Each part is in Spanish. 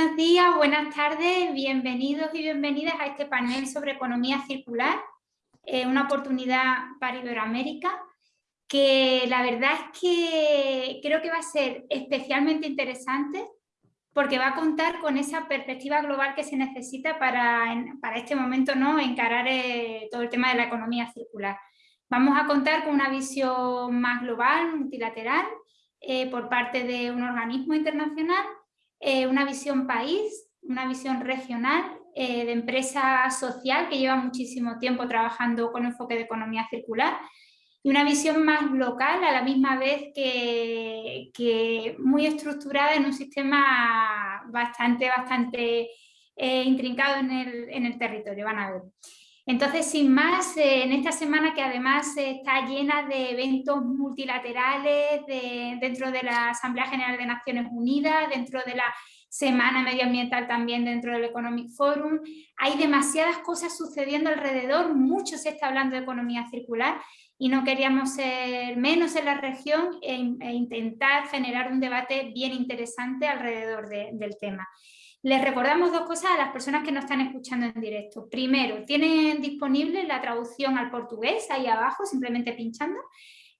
buenos días, buenas tardes, bienvenidos y bienvenidas a este panel sobre economía circular, eh, una oportunidad para Iberoamérica, que la verdad es que creo que va a ser especialmente interesante porque va a contar con esa perspectiva global que se necesita para, para este momento ¿no? encarar eh, todo el tema de la economía circular. Vamos a contar con una visión más global, multilateral, eh, por parte de un organismo internacional, eh, una visión país, una visión regional, de empresa social que lleva muchísimo tiempo trabajando con enfoque de economía circular y una visión más local a la misma vez que, que muy estructurada en un sistema bastante, bastante eh, intrincado en el, en el, territorio, van a ver. Entonces, sin más, eh, en esta semana que además está llena de eventos multilaterales dentro de la Asamblea General de Naciones Unidas, dentro de la Semana Medioambiental también dentro del Economic Forum, hay demasiadas cosas sucediendo alrededor, mucho se está hablando de economía circular y no queríamos ser menos en la región e, e intentar generar un debate bien interesante alrededor del tema. Les recordamos dos cosas a las personas que nos están escuchando en directo. Primero, tienen disponible la traducción al portugués ahí abajo, simplemente pinchando.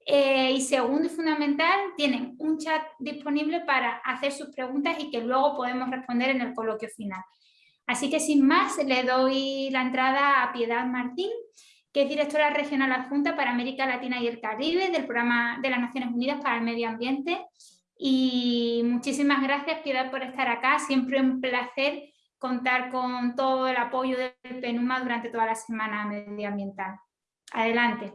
Eh, y segundo y fundamental, tienen un chat disponible para hacer sus preguntas y que luego podemos responder en el coloquio final. Así que sin más, le doy la entrada a Piedad Martín, que es directora regional adjunta para América Latina y el Caribe del Programa de las Naciones Unidas para el Medio Ambiente. Y muchísimas gracias, Piedad, por estar acá. Siempre un placer contar con todo el apoyo del PENUMA durante toda la semana medioambiental. Adelante.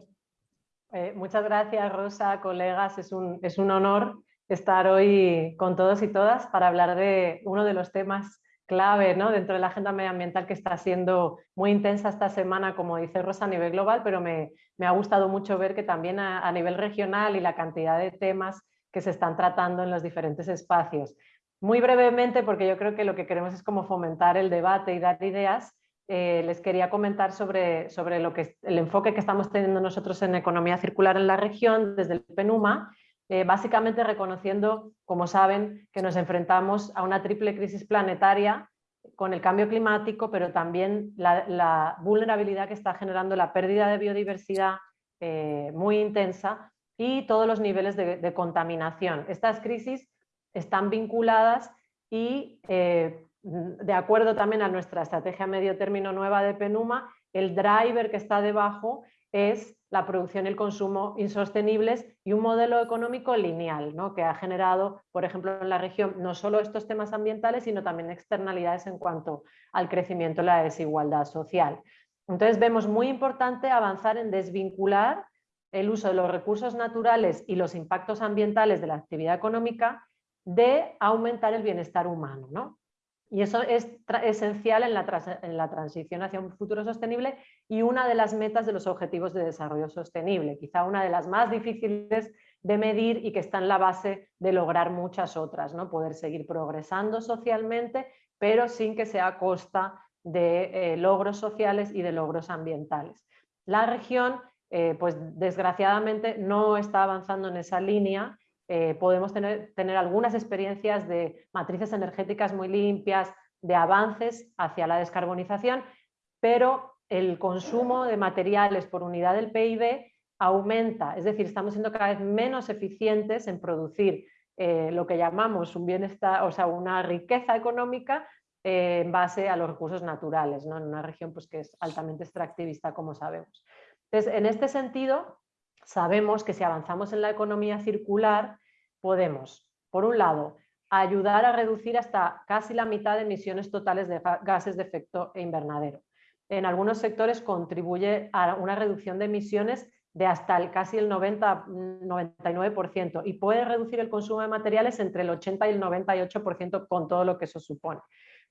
Eh, muchas gracias, Rosa, colegas. Es un, es un honor estar hoy con todos y todas para hablar de uno de los temas clave ¿no? dentro de la agenda medioambiental que está siendo muy intensa esta semana, como dice Rosa, a nivel global, pero me, ha gustado mucho ver que también a, nivel regional y la cantidad de temas que se están tratando en los diferentes espacios. Muy brevemente, porque yo creo que lo que queremos es como fomentar el debate y dar ideas, eh, les quería comentar sobre, sobre lo que, el enfoque que estamos teniendo nosotros en economía circular en la región desde el PENUMA eh, básicamente reconociendo, como saben, que nos enfrentamos a una triple crisis planetaria con el cambio climático, pero también la, vulnerabilidad que está generando la pérdida de biodiversidad eh, muy intensa y todos los niveles de, contaminación. Estas crisis están vinculadas y, eh, de acuerdo también a nuestra estrategia medio término nueva de PENUMA, el driver que está debajo es la producción y el consumo insostenibles y un modelo económico lineal, ¿no? que ha generado, por ejemplo, en la región no solo estos temas ambientales, sino también externalidades en cuanto al crecimiento y la desigualdad social. Entonces vemos muy importante avanzar en desvincular el uso de los recursos naturales y los impactos ambientales de la actividad económica de aumentar el bienestar humano. ¿no? Y eso es esencial en la, transición hacia un futuro sostenible y una de las metas de los Objetivos de Desarrollo Sostenible, quizá una de las más difíciles de medir y que está en la base de lograr muchas otras, ¿no? poder seguir progresando socialmente, pero sin que sea a costa de eh, logros sociales y de logros ambientales. La región, eh, pues desgraciadamente, no está avanzando en esa línea eh, podemos tener, algunas experiencias de matrices energéticas muy limpias, de avances hacia la descarbonización, pero el consumo de materiales por unidad del PIB aumenta, es decir, estamos siendo cada vez menos eficientes en producir eh, lo que llamamos un bienestar, o sea, una riqueza económica en base a los recursos naturales, ¿no? en una región pues, que es altamente extractivista, como sabemos. Entonces, en este sentido, sabemos que si avanzamos en la economía circular, podemos, por un lado, ayudar a reducir hasta casi la mitad de emisiones totales de gases de efecto invernadero. En algunos sectores contribuye a una reducción de emisiones de hasta el, casi el 90, 99% y puede reducir el consumo de materiales entre el 80 y el 98% con todo lo que eso supone.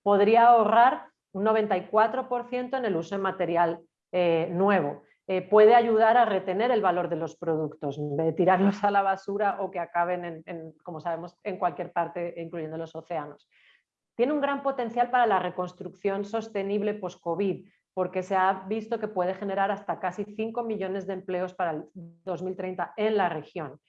Podría ahorrar un 94% en el uso de material eh, nuevo eh, puede ayudar a retener el valor de los productos, de tirarlos a la basura o que acaben, en, como sabemos, en cualquier parte, incluyendo los océanos. Tiene un gran potencial para la reconstrucción sostenible post-COVID, porque se ha visto que puede generar hasta casi 5 millones de empleos para el 2030 en la región.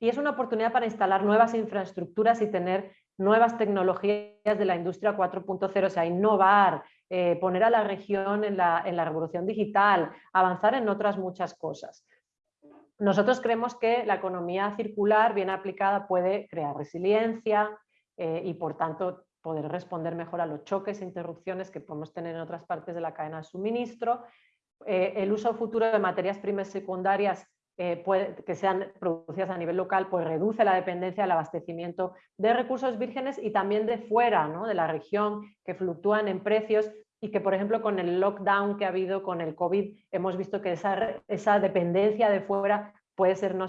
Y es una oportunidad para instalar nuevas infraestructuras y tener nuevas tecnologías de la industria 4.0, o sea, innovar, eh, poner a la región en la, revolución digital, avanzar en otras muchas cosas. Nosotros creemos que la economía circular, bien aplicada, puede crear resiliencia eh, y, por tanto, poder responder mejor a los choques e interrupciones que podemos tener en otras partes de la cadena de suministro. Eh, el uso futuro de materias primas secundarias eh, que sean producidas a nivel local, pues reduce la dependencia del abastecimiento de recursos vírgenes y también de fuera, ¿no? de la región, que fluctúan en precios y que, por ejemplo, con el lockdown que ha habido con el COVID, hemos visto que esa, esa dependencia de fuera puede, ser no,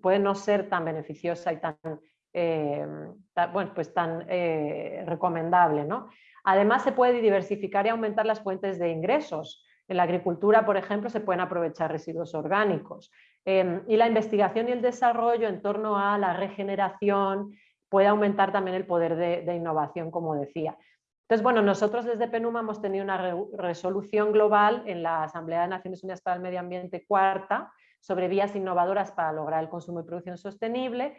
puede no ser tan beneficiosa y tan, eh, bueno, pues tan eh, recomendable. ¿no? Además, se puede diversificar y aumentar las fuentes de ingresos. En la agricultura, por ejemplo, se pueden aprovechar residuos orgánicos. Em, y la investigación y el desarrollo en torno a la regeneración puede aumentar también el poder de, innovación, como decía. Entonces, bueno, nosotros desde PENUMA hemos tenido una resolución global en la Asamblea de Naciones Unidas para el Medio Ambiente cuarta sobre vías innovadoras para lograr el consumo y producción sostenible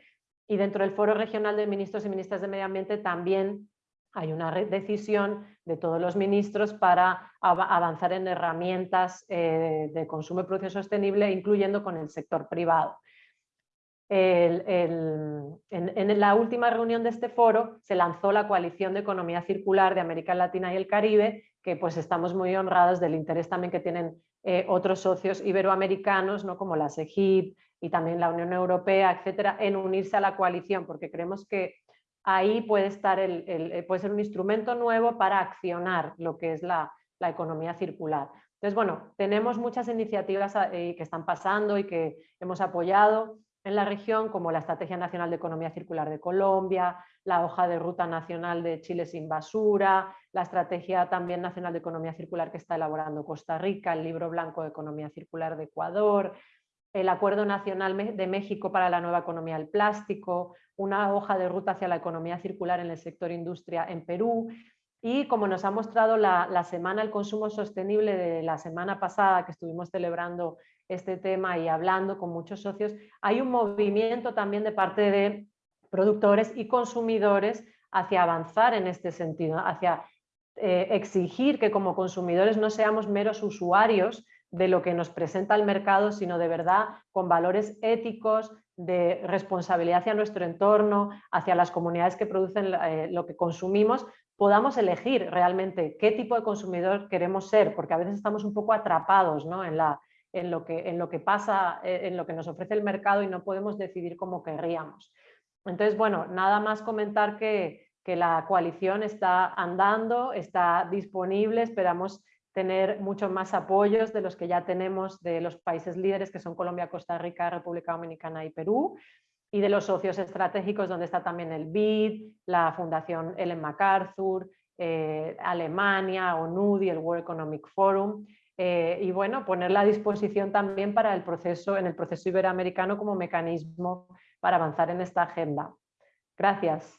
y dentro del Foro Regional de Ministros y Ministras de Medio Ambiente también hay una decisión de todos los ministros para avanzar en herramientas eh, de consumo y producción sostenible, incluyendo con el sector privado. en, la última reunión de este foro se lanzó la coalición de economía circular de América Latina y el Caribe, que pues estamos muy honrados del interés también que tienen eh, otros socios iberoamericanos, ¿no? como la SEGIP y también la Unión Europea, etcétera, en unirse a la coalición, porque creemos que ahí puede, estar el, eh, puede ser un instrumento nuevo para accionar lo que es la, economía circular. Entonces, bueno, tenemos muchas iniciativas eh, que están pasando y que hemos apoyado en la región, como la Estrategia Nacional de Economía Circular de Colombia, la hoja de ruta nacional de Chile sin basura, la Estrategia también Nacional de Economía Circular que está elaborando Costa Rica, el Libro Blanco de Economía Circular de Ecuador, el Acuerdo Nacional de México para la Nueva Economía del Plástico, una hoja de ruta hacia la economía circular en el sector industria en Perú. Y como nos ha mostrado la, Semana del Consumo Sostenible de la semana pasada que estuvimos celebrando este tema y hablando con muchos socios, hay un movimiento también de parte de productores y consumidores hacia avanzar en este sentido, hacia eh, exigir que como consumidores no seamos meros usuarios de lo que nos presenta el mercado, sino de verdad con valores éticos, de responsabilidad hacia nuestro entorno, hacia las comunidades que producen eh, lo que consumimos, podamos elegir realmente qué tipo de consumidor queremos ser, porque a veces estamos un poco atrapados en, la, en, lo que, en lo que pasa, eh, en lo que nos ofrece el mercado y no podemos decidir como querríamos. Entonces, bueno, nada más comentar que, que la coalición está andando, está disponible, esperamos tener muchos más apoyos de los que ya tenemos de los países líderes que son Colombia, Costa Rica, República Dominicana y Perú y de los socios estratégicos donde está también el BID, la Fundación Ellen MacArthur, eh, Alemania, ONUDI, el World Economic Forum eh, y bueno, ponerla a disposición también para el proceso, en el proceso iberoamericano como mecanismo para avanzar en esta agenda. Gracias.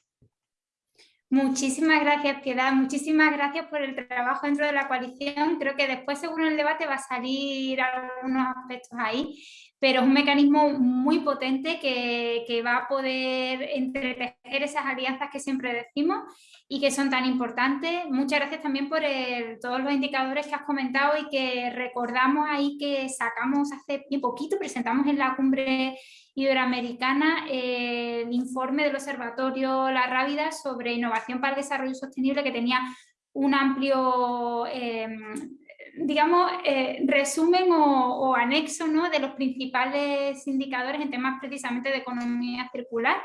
Muchísimas gracias, Piedad. Muchísimas gracias por el trabajo dentro de la coalición. Creo que después, seguro el debate, va a salir algunos aspectos ahí, pero es un mecanismo muy potente que, va a poder entretejer esas alianzas que siempre decimos y que son tan importantes. Muchas gracias también por todos los indicadores que has comentado y que recordamos ahí que sacamos hace poquito, presentamos en la cumbre iberoamericana eh, el informe del Observatorio La Rábida sobre innovación para el desarrollo sostenible que tenía un amplio, em, digamos, eh, resumen o, anexo ¿no? de los principales indicadores en temas precisamente de economía circular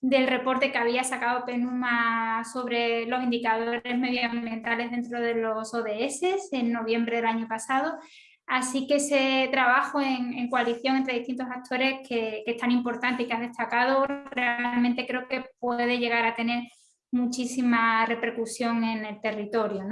del reporte que había sacado PENUMA sobre los indicadores medioambientales dentro de los ODS en noviembre del año pasado Así que ese trabajo en, coalición entre distintos actores que, es tan importante y que has destacado, realmente creo que puede llegar a tener muchísima repercusión en el territorio.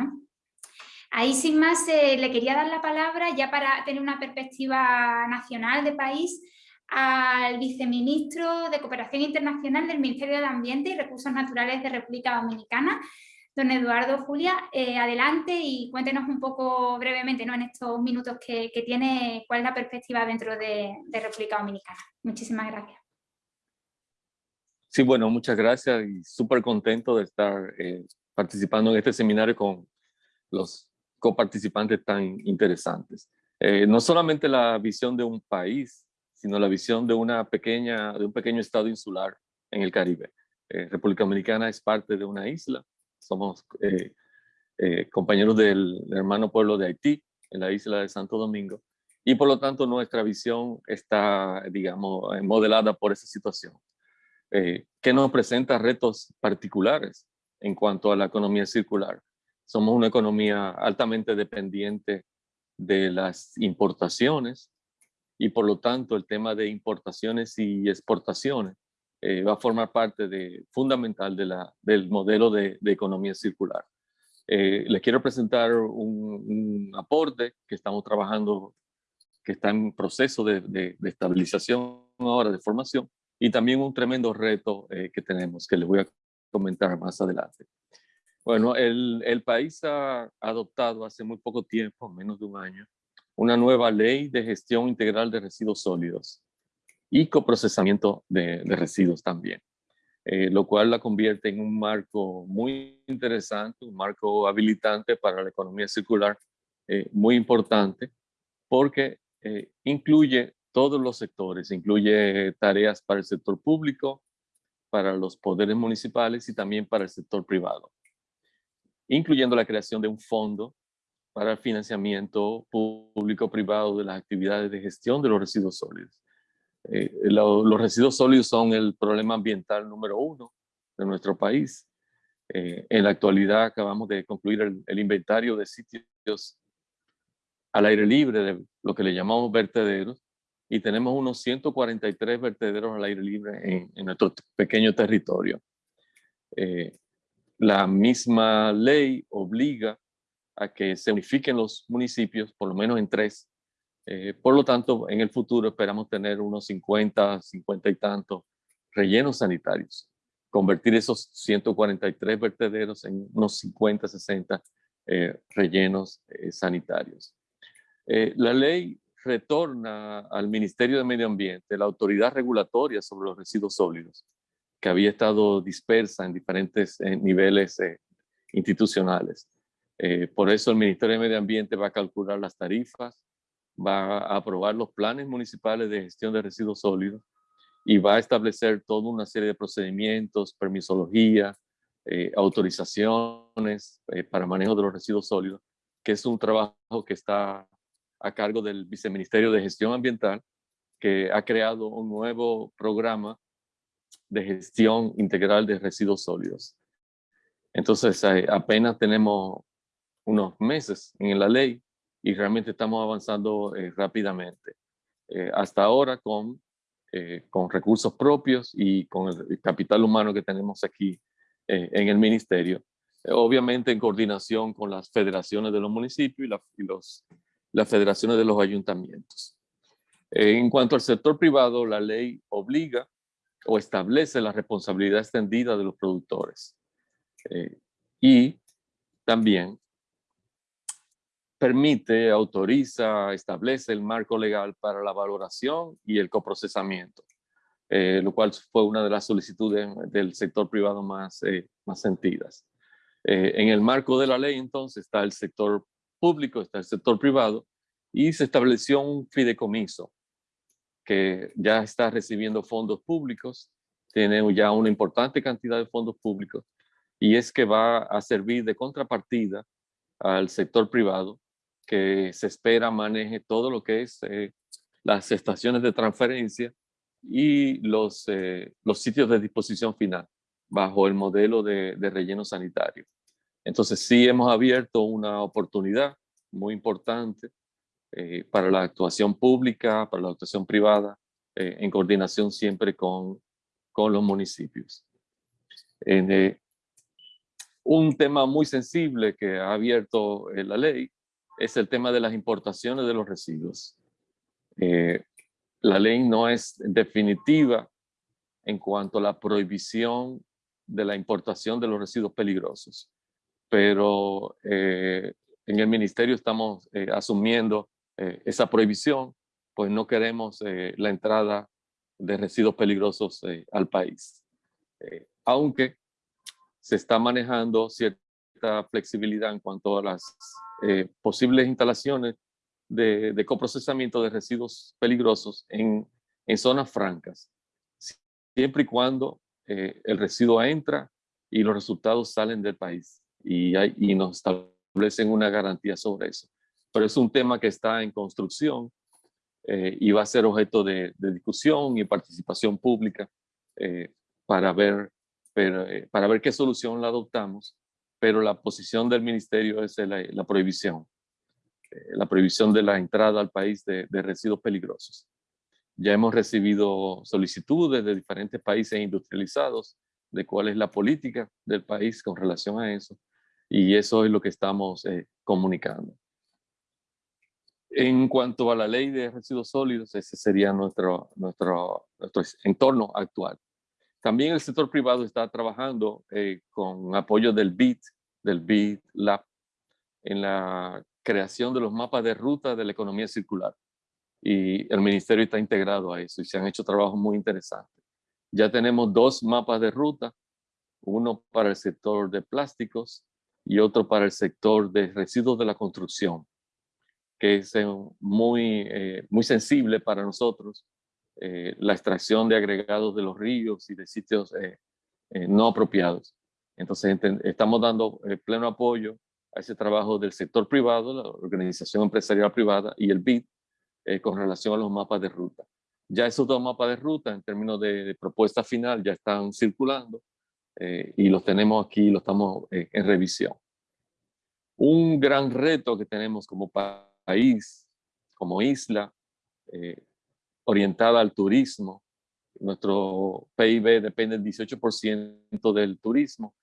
Ahí sin más eh, le quería dar la palabra ya para tener una perspectiva nacional de país al viceministro de Cooperación Internacional del Ministerio de Ambiente y Recursos Naturales de República Dominicana, Don Eduardo, Julia, eh, adelante y cuéntenos un poco brevemente ¿no? en estos minutos que, tiene, cuál es la perspectiva dentro de, República Dominicana. Muchísimas gracias. Sí, bueno, muchas gracias y súper contento de estar eh, participando en este seminario con los coparticipantes tan interesantes. Eh, no solamente la visión de un país, sino la visión de, una pequeña, de un pequeño estado insular en el Caribe. Eh, República Dominicana es parte de una isla, somos compañeros del hermano pueblo de Haití, en la isla de Santo Domingo, y por lo tanto nuestra visión está, digamos, modelada por esa situación. Eh, que nos presenta retos particulares en cuanto a la economía circular. Somos una economía altamente dependiente de las importaciones y por lo tanto el tema de importaciones y exportaciones eh, va a formar parte de, fundamental de la, del modelo de, economía circular. Eh, les quiero presentar un, aporte que estamos trabajando, que está en proceso de, de, de estabilización ahora, de formación, y también un tremendo reto eh, que tenemos, que les voy a comentar más adelante. Bueno, el, el, país ha adoptado hace muy poco tiempo, menos de un año, una nueva ley de gestión integral de residuos sólidos y coprocesamiento de, de residuos también, eh, lo cual la convierte en un marco muy interesante, un marco habilitante para la economía circular, eh, muy importante, porque incluye todos los sectores, incluye tareas para el sector público, para los poderes municipales y también para el sector privado, incluyendo la creación de un fondo para el financiamiento público-privado de las actividades de gestión de los residuos sólidos. Eh, los residuos sólidos son el problema ambiental número uno de nuestro país. Eh, en la actualidad acabamos de concluir el, inventario de sitios al aire libre, de lo que le llamamos vertederos, y tenemos unos 143 vertederos al aire libre en, nuestro pequeño territorio. Eh, la misma ley obliga a que se unifiquen los municipios, por lo menos en tres. Eh, por lo tanto, en el futuro esperamos tener unos 50, 50 y tantos rellenos sanitarios. Convertir esos 143 vertederos en unos 50, 60 eh, rellenos sanitarios. la ley retorna al Ministerio de Medio Ambiente la autoridad regulatoria sobre los residuos sólidos, que había estado dispersa en diferentes niveles eh, institucionales. Eh, por eso el Ministerio de Medio Ambiente va a calcular las tarifas, va a aprobar los planes municipales de gestión de residuos sólidos y va a establecer toda una serie de procedimientos, permisología, eh, autorizaciones para manejo de los residuos sólidos, que es un trabajo que está a cargo del Viceministerio de Gestión Ambiental, que ha creado un nuevo programa de gestión integral de residuos sólidos. Entonces, eh, apenas tenemos unos meses en la ley y realmente estamos avanzando eh, rápidamente. Eh, hasta ahora con, con recursos propios y con el capital humano que tenemos aquí en el ministerio. obviamente en coordinación con las federaciones de los municipios y, y los las federaciones de los ayuntamientos. En cuanto al sector privado, la ley obliga o establece la responsabilidad extendida de los productores. Eh, y también permite, autoriza, establece el marco legal para la valoración y el coprocesamiento, eh, lo cual fue una de las solicitudes del sector privado más, eh, más sentidas. en el marco de la ley, entonces, está el sector público, está el sector privado, y se estableció un fideicomiso que ya está recibiendo fondos públicos, tiene ya una importante cantidad de fondos públicos, y es que va a servir de contrapartida al sector privado que se espera maneje todo lo que es eh, las estaciones de transferencia y los, eh, los sitios de disposición final bajo el modelo de, de relleno sanitario. Entonces sí hemos abierto una oportunidad muy importante eh, para la actuación pública, para la actuación privada, eh, en coordinación siempre con, con los municipios. Eh, un tema muy sensible que ha abierto la ley es el tema de las importaciones de los residuos. la ley no es definitiva en cuanto a la prohibición de la importación de los residuos peligrosos, pero en el ministerio estamos asumiendo eh, esa prohibición, pues no queremos eh, la entrada de residuos peligrosos eh, al país. eh, aunque se está manejando cierta flexibilidad en cuanto a las eh, posibles instalaciones de, coprocesamiento de residuos peligrosos en, en zonas francas, siempre y cuando eh, el residuo entra y los resultados salen del país y, hay, y nos establecen una garantía sobre eso. Pero es un tema que está en construcción eh, y va a ser objeto de, discusión y participación pública eh, para, ver, para ver qué solución la adoptamos, pero la posición del ministerio es la, prohibición, la prohibición de la entrada al país de residuos peligrosos. Ya hemos recibido solicitudes de diferentes países industrializados de cuál es la política del país con relación a eso. Y eso es lo que estamos eh, comunicando. En cuanto a la ley de residuos sólidos, ese sería nuestro, nuestro, nuestro entorno actual. También el sector privado está trabajando eh, con apoyo del BIT, del BIT Lab, en la creación de los mapas de ruta de la economía circular y el ministerio está integrado a eso y se han hecho trabajos muy interesantes. Ya tenemos dos mapas de ruta, uno para el sector de plásticos y otro para el sector de residuos de la construcción, que es eh, muy, eh, muy sensible para nosotros, eh, la extracción de agregados de los ríos y de sitios no apropiados. Entonces estamos dando pleno apoyo a ese trabajo del sector privado, la organización empresarial privada y el BID, eh, con relación a los mapas de ruta. Ya esos dos mapas de ruta en términos de, propuesta final ya están circulando eh, y los tenemos aquí, los estamos eh, en revisión. Un gran reto que tenemos como país, como isla, orientada al turismo, nuestro PIB depende del 18% del turismo,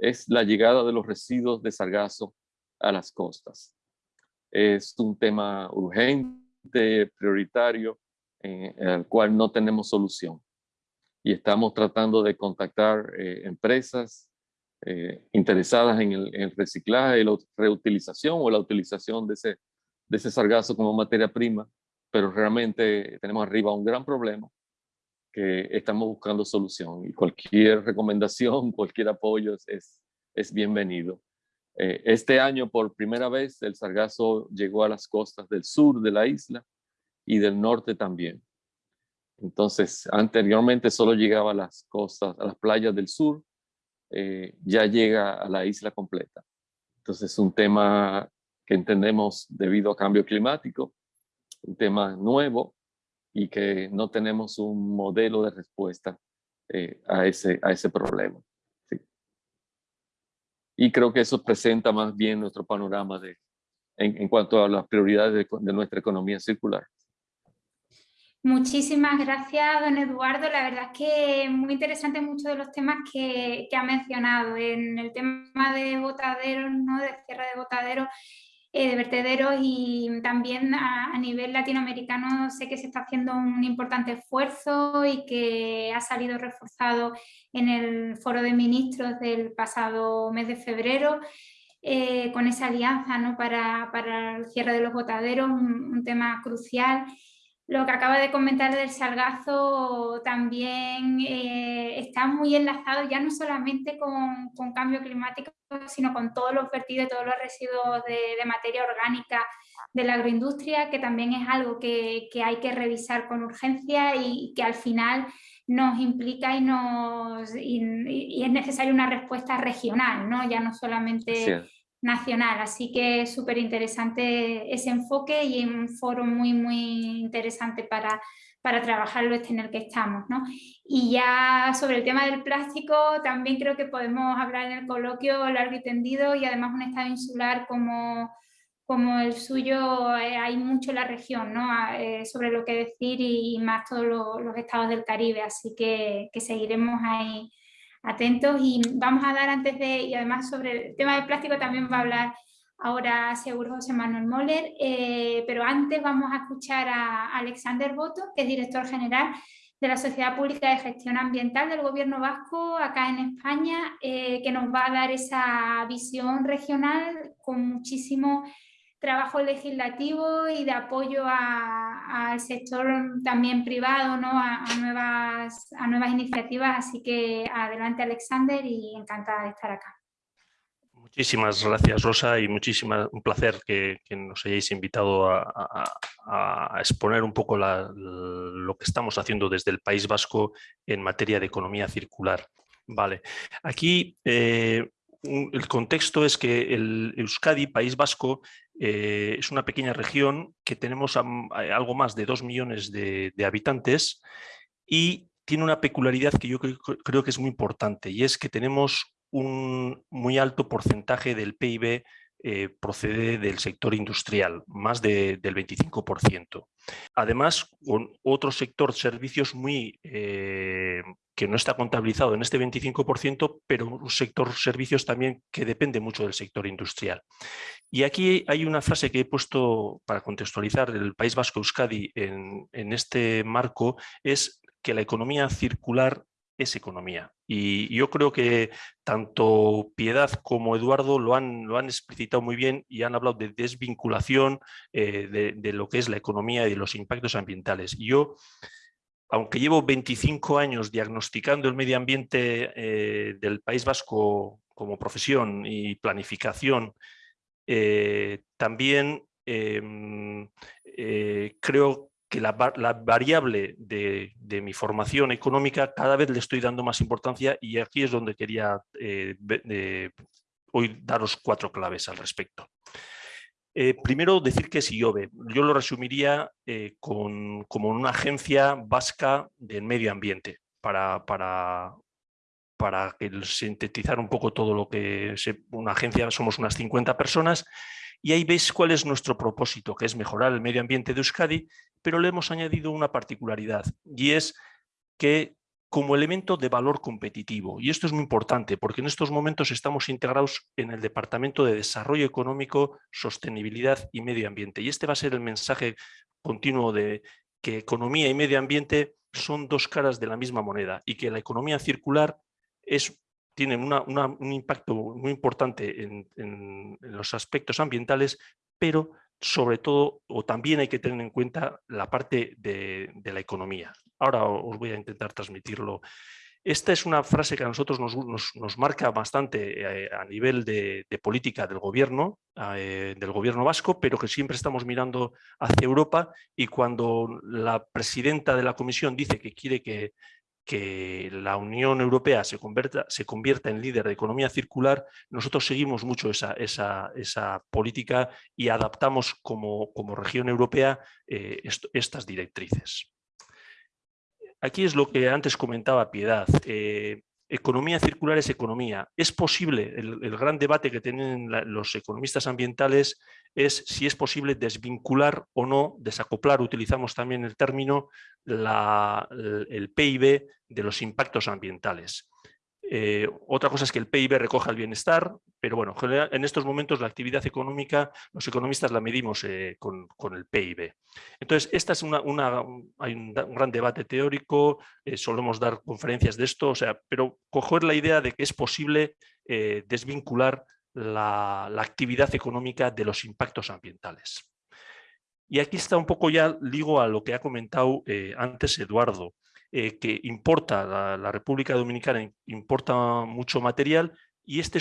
es la llegada de los residuos de sargazo a las costas. Es un tema urgente prioritario en, el cual no tenemos solución. Y estamos tratando de contactar eh, empresas eh, interesadas en el, reciclaje y la reutilización o la utilización de ese, de ese sargazo como materia prima, pero realmente tenemos arriba un gran problema que estamos buscando solución y cualquier recomendación, cualquier apoyo es, es bienvenido. Eh, este año, por primera vez, el sargazo llegó a las costas del sur de la isla y del norte también. Entonces, anteriormente solo llegaba a las costas, a las playas del sur, eh, ya llega a la isla completa. Entonces, es un tema que entendemos debido a cambio climático, un tema nuevo y que no tenemos un modelo de respuesta eh, a, ese, a ese problema. Y creo que eso presenta más bien nuestro panorama de, en, cuanto a las prioridades de, nuestra economía circular. Muchísimas gracias, don Eduardo. La verdad es que muy interesante muchos de los temas que, que ha mencionado. En el tema de botaderos, ¿no? de cierre de botaderos, de vertederos y también a, nivel latinoamericano sé que se está haciendo un importante esfuerzo y que ha salido reforzado en el foro de ministros del pasado mes de febrero eh, con esa alianza ¿no? para, para, el cierre de los botaderos, un tema crucial lo que acaba de comentar del salgazo también eh, está muy enlazado ya no solamente con, cambio climático, sino con todos los vertidos, todos los residuos de, materia orgánica de la agroindustria, que también es algo que, hay que revisar con urgencia y que al final nos implica y, nos, y, es necesaria una respuesta regional, ¿no? ya no solamente nacional. Así que es súper interesante ese enfoque y un foro muy, muy interesante para, para trabajarlo este en el que estamos. ¿no? Y ya sobre el tema del plástico, también creo que podemos hablar en el coloquio largo y tendido y además un estado insular como, como el suyo, eh, hay mucho en la región ¿no? Eh, sobre lo que decir y, más todos los, estados del Caribe, así que, que seguiremos ahí atentos y vamos a dar antes de, y además sobre el tema del plástico también va a hablar ahora seguro José Manuel Moller, eh, pero antes vamos a escuchar a Alexander Boto, que es director general de la Sociedad Pública de Gestión Ambiental del Gobierno Vasco acá en España, eh, que nos va a dar esa visión regional con muchísimo trabajo legislativo y de apoyo al sector también privado, ¿no? a, nuevas, a nuevas iniciativas. Así que adelante Alexander y encantada de estar acá. Muchísimas gracias Rosa y muchísimas, un placer que, nos hayáis invitado a, exponer un poco lo que estamos haciendo desde el País Vasco en materia de economía circular. Vale, aquí eh, el contexto es que el Euskadi, País Vasco, eh, es una pequeña región que tenemos algo más de dos millones de, habitantes y tiene una peculiaridad que yo creo, que es muy importante y es que tenemos un muy alto porcentaje del PIB eh, procede del sector industrial, más del 25%. Además, con otro sector servicios muy eh, que no está contabilizado en este 25%, pero un sector servicios también que depende mucho del sector industrial. Y aquí hay una frase que he puesto para contextualizar el País Vasco Euskadi en este marco, es que la economía circular es economía. Y yo creo que tanto Piedad como Eduardo lo han, lo han explicitado muy bien y han hablado de desvinculación eh, de, lo que es la economía y de los impactos ambientales. yo, aunque llevo 25 años diagnosticando el medio ambiente eh, del País Vasco como profesión y planificación, eh, también em, creo que la, variable de, mi formación económica cada vez le estoy dando más importancia y aquí es donde quería eh, hoy daros cuatro claves al respecto. Eh, primero, decir que es IOBE. Yo lo resumiría eh, con, como una agencia vasca del medio ambiente para, para, para sintetizar un poco todo lo que es una agencia, somos unas 50 personas y ahí veis cuál es nuestro propósito, que es mejorar el medio ambiente de Euskadi, pero le hemos añadido una particularidad y es que como elemento de valor competitivo. Y esto es muy importante porque en estos momentos estamos integrados en el Departamento de Desarrollo Económico, Sostenibilidad y Medio Ambiente. Y este va a ser el mensaje continuo de que economía y medio ambiente son dos caras de la misma moneda y que la economía circular es tienen un impacto muy importante en, los aspectos ambientales, pero sobre todo, o también hay que tener en cuenta la parte de, la economía. Ahora os voy a intentar transmitirlo. Esta es una frase que a nosotros nos, marca bastante eh, a nivel de, política del gobierno, eh, del gobierno vasco, pero que siempre estamos mirando hacia Europa y cuando la presidenta de la comisión dice que quiere que que la Unión Europea se convierta, se convierta en líder de economía circular, nosotros seguimos mucho esa, esa, política y adaptamos como, como región europea eh, estas directrices. Aquí es lo que antes comentaba Piedad. Eh, economía circular es economía. Es posible, el, gran debate que tienen los economistas ambientales es si es posible desvincular o no, desacoplar, utilizamos también el término, el PIB de los impactos ambientales. Eh, otra cosa es que el PIB recoja el bienestar, pero bueno, en estos momentos la actividad económica, los economistas la medimos eh, con, el PIB. Entonces, esta es una, hay un, gran debate teórico, eh, solemos dar conferencias de esto, o sea, pero coger la idea de que es posible desvincular la, la actividad económica de los impactos ambientales. Y aquí está un poco ya, ligo a lo que ha comentado antes Eduardo. Eh, que importa, la, República Dominicana importa mucho material y este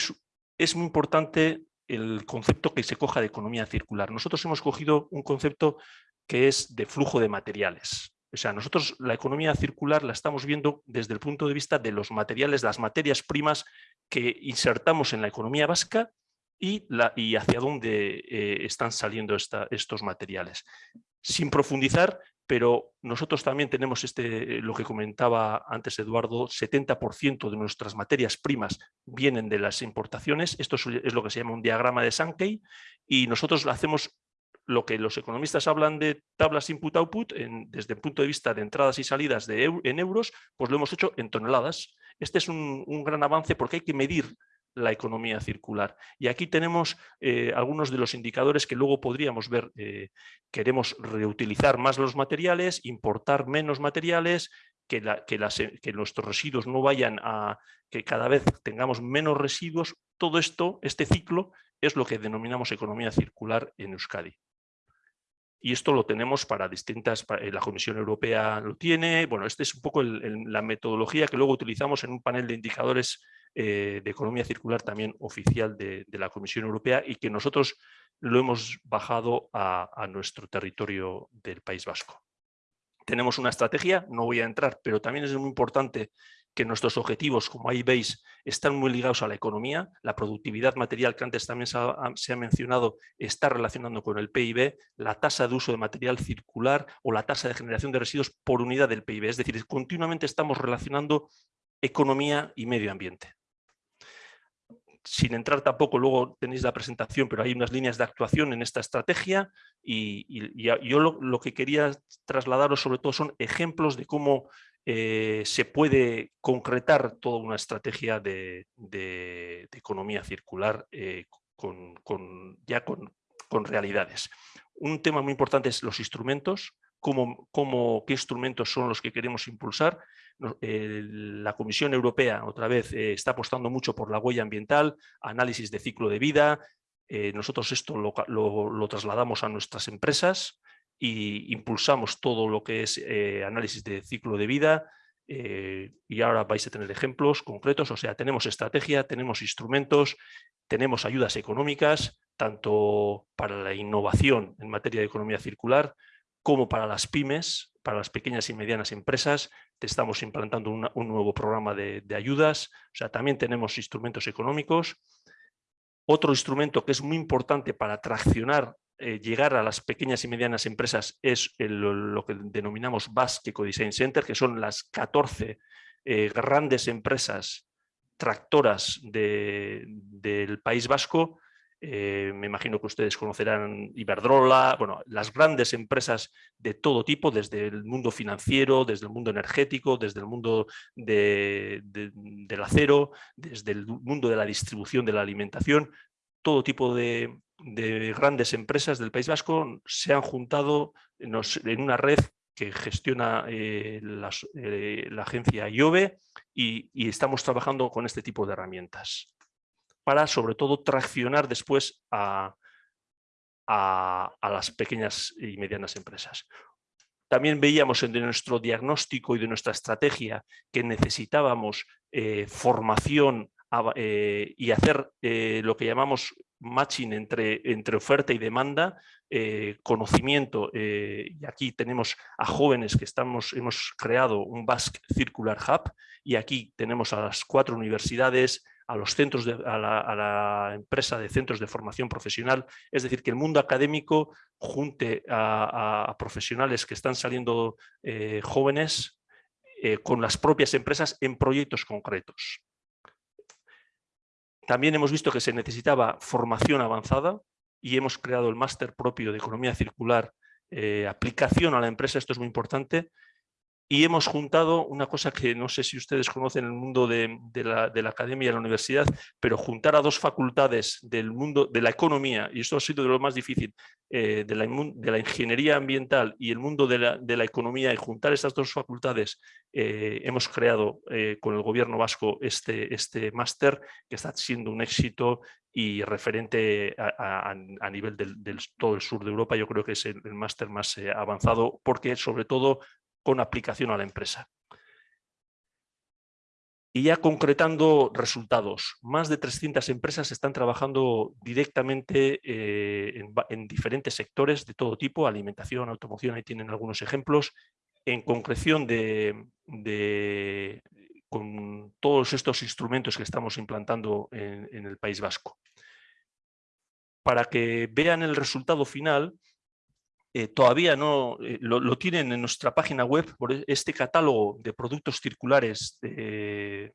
es, muy importante el concepto que se coja de economía circular. Nosotros hemos cogido un concepto que es de flujo de materiales. O sea, nosotros la economía circular la estamos viendo desde el punto de vista de los materiales, las materias primas que insertamos en la economía vasca y, hacia dónde eh, están saliendo estos materiales. Sin profundizar, pero nosotros también tenemos este, eh, lo que comentaba antes Eduardo, 70% de nuestras materias primas vienen de las importaciones, esto es lo que se llama un diagrama de Sankey, y nosotros hacemos lo que los economistas hablan de tablas input-output, desde el punto de vista de entradas y salidas en euros, pues lo hemos hecho en toneladas. Este es un gran avance porque hay que medir la economía circular. Y aquí tenemos eh, algunos de los indicadores que luego podríamos ver. Eh, queremos reutilizar más los materiales, importar menos materiales, que, que, que, nuestros residuos no vayan a que cada vez tengamos menos residuos todo esto, este ciclo, es lo que denominamos economía circular en Euskadi. Y esto lo tenemos para distintas, eh, la Comisión Europea lo tiene, bueno, esta es un poco la metodología que luego utilizamos en un panel de indicadores eh, de economía circular también oficial de, la Comisión Europea y que nosotros lo hemos bajado a nuestro territorio del País Vasco. Tenemos una estrategia, no voy a entrar, pero también es muy importante que nuestros objetivos, como ahí veis, están muy ligados a la economía. La productividad material, que antes también se ha, mencionado, está relacionando con el PIB, la tasa de uso de material circular o la tasa de generación de residuos por unidad del PIB. Es decir, continuamente estamos relacionando economía y medio ambiente. Sin entrar tampoco, luego tenéis la presentación, pero hay unas líneas de actuación en esta estrategia y, yo lo, que quería trasladaros sobre todo son ejemplos de cómo eh, se puede concretar toda una estrategia de, economía circular eh, con, ya con, realidades. Un tema muy importante es los instrumentos, cómo, qué instrumentos son los que queremos impulsar. La Comisión Europea, otra vez, eh, está apostando mucho por la huella ambiental, análisis de ciclo de vida. nosotros esto lo, trasladamos a nuestras empresas y impulsamos todo lo que es eh, análisis de ciclo de vida eh, y ahora vais a tener ejemplos concretos, o sea, tenemos estrategia, tenemos instrumentos, tenemos ayudas económicas, tanto para la innovación en materia de economía circular como para las pymes, para las pequeñas y medianas empresas, estamos implantando un nuevo programa de, ayudas, o sea, también tenemos instrumentos económicos. Otro instrumento que es muy importante para traccionar eh, llegar a las pequeñas y medianas empresas es lo que denominamos Basque Design Center, que son las 14 eh, grandes empresas tractoras del País Vasco. Eh, me imagino que ustedes conocerán Iberdrola, bueno, las grandes empresas de todo tipo, desde el mundo financiero, desde el mundo energético, desde el mundo del acero, desde el mundo de la distribución de la alimentación, todo tipo de, de grandes empresas del País Vasco se han juntado en una red que gestiona eh, eh, la agencia IOVE y, estamos trabajando con este tipo de herramientas para sobre todo traccionar después a, las pequeñas y medianas empresas. También veíamos en nuestro diagnóstico y de nuestra estrategia que necesitábamos eh, formación y hacer lo que llamamos matching entre, entre oferta y demanda, eh, conocimiento, eh, y aquí tenemos a jóvenes que estamos, hemos creado un Basque Circular Hub, y aquí tenemos a las cuatro universidades, a los centros, a, la, empresa de centros de formación profesional, es decir, que el mundo académico junte a, profesionales que están saliendo eh, jóvenes con las propias empresas en proyectos concretos. También hemos visto que se necesitaba formación avanzada y hemos creado el máster propio de economía circular, eh, aplicación a la empresa, esto es muy importante, y hemos juntado una cosa que no sé si ustedes conocen en el mundo de, la, academia y de la universidad, pero juntar a dos facultades del mundo de la economía, y esto ha sido de lo más difícil, eh, de, la, de, la, ingeniería ambiental y el mundo de la, economía, y juntar estas dos facultades, eh, hemos creado eh, con el gobierno vasco este, este máster que está siendo un éxito y referente a, nivel del, todo el sur de Europa, yo creo que es el, el máster más avanzado, porque sobre todo con aplicación a la empresa. Y ya concretando resultados, más de 300 empresas están trabajando directamente eh, en, diferentes sectores de todo tipo, alimentación, automoción, ahí tienen algunos ejemplos, en concreción de, con todos estos instrumentos que estamos implantando en el País Vasco. Para que vean el resultado final, eh, todavía no eh, lo, tienen en nuestra página web, por e, este catálogo de productos circulares, de,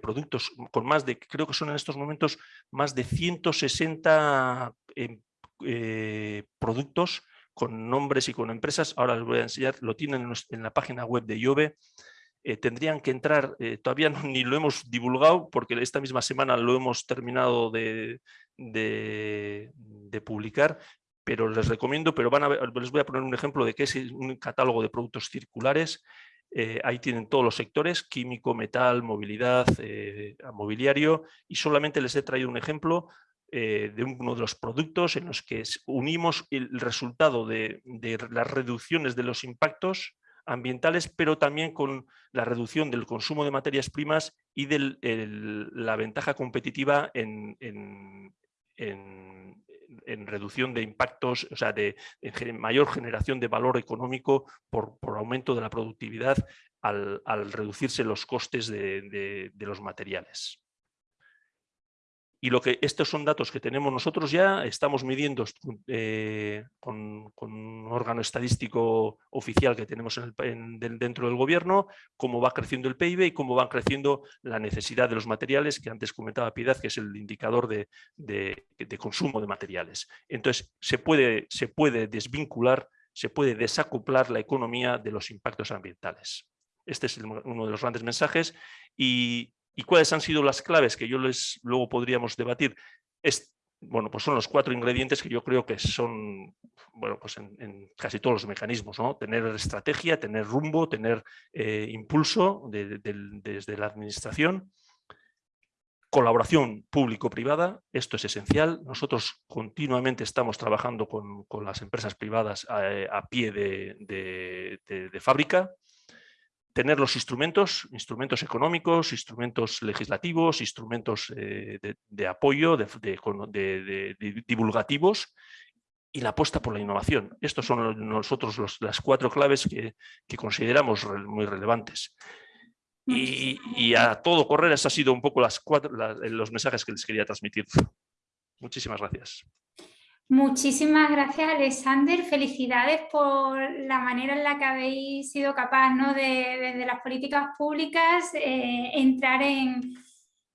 productos con más de, creo que son en estos momentos, más de 160 em, eh, productos con nombres y con empresas. Ahora les voy a enseñar, lo tienen en, la página web de IOVE. tendrían que entrar, todavía ni lo hemos divulgado porque esta misma semana lo hemos terminado de publicar, pero les recomiendo, pero van a les voy a poner un ejemplo de qué es un catálogo de productos circulares. eh, ahí tienen todos los sectores, químico, metal, movilidad, eh, mobiliario, y solamente les he traído un ejemplo eh, de uno de los productos en los que unimos el resultado de, las reducciones de los impactos ambientales, pero también con la reducción del consumo de materias primas y de la ventaja competitiva en reducción de impactos, o sea, de, mayor generación de valor económico por, aumento de la productividad al, reducirse los costes de los materiales. Y lo que estos son datos que tenemos nosotros ya, estamos midiendo eh, con, un órgano estadístico oficial que tenemos en dentro del gobierno, cómo va creciendo el PIB y cómo va creciendo la necesidad de los materiales, que antes comentaba Piedad, que es el indicador de, consumo de materiales. Entonces, se puede, se puede desvincular, se puede desacoplar la economía de los impactos ambientales. Este es uno de los grandes mensajes y, ¿Y cuáles han sido las claves que yo les luego podríamos debatir? Es, bueno, pues son los cuatro ingredientes que yo creo que son, bueno, pues en, casi todos los mecanismos, ¿no? Tener estrategia, tener rumbo, tener eh, impulso desde la administración, colaboración público-privada, esto es esencial. Nosotros continuamente estamos trabajando con, las empresas privadas eh, a, pie de fábrica, tener los instrumentos, instrumentos económicos, instrumentos legislativos, instrumentos eh, de, apoyo, de, divulgativos y la apuesta por la innovación. Estos son nosotros las cuatro claves que, consideramos muy relevantes. Y, a todo correr, esos han sido un poco las cuatro, los mensajes que les quería transmitir. Muchísimas gracias. Muchísimas gracias, Alexander. Felicidades por la manera en la que habéis sido capaz ¿no? de, desde las políticas públicas, eh, entrar en,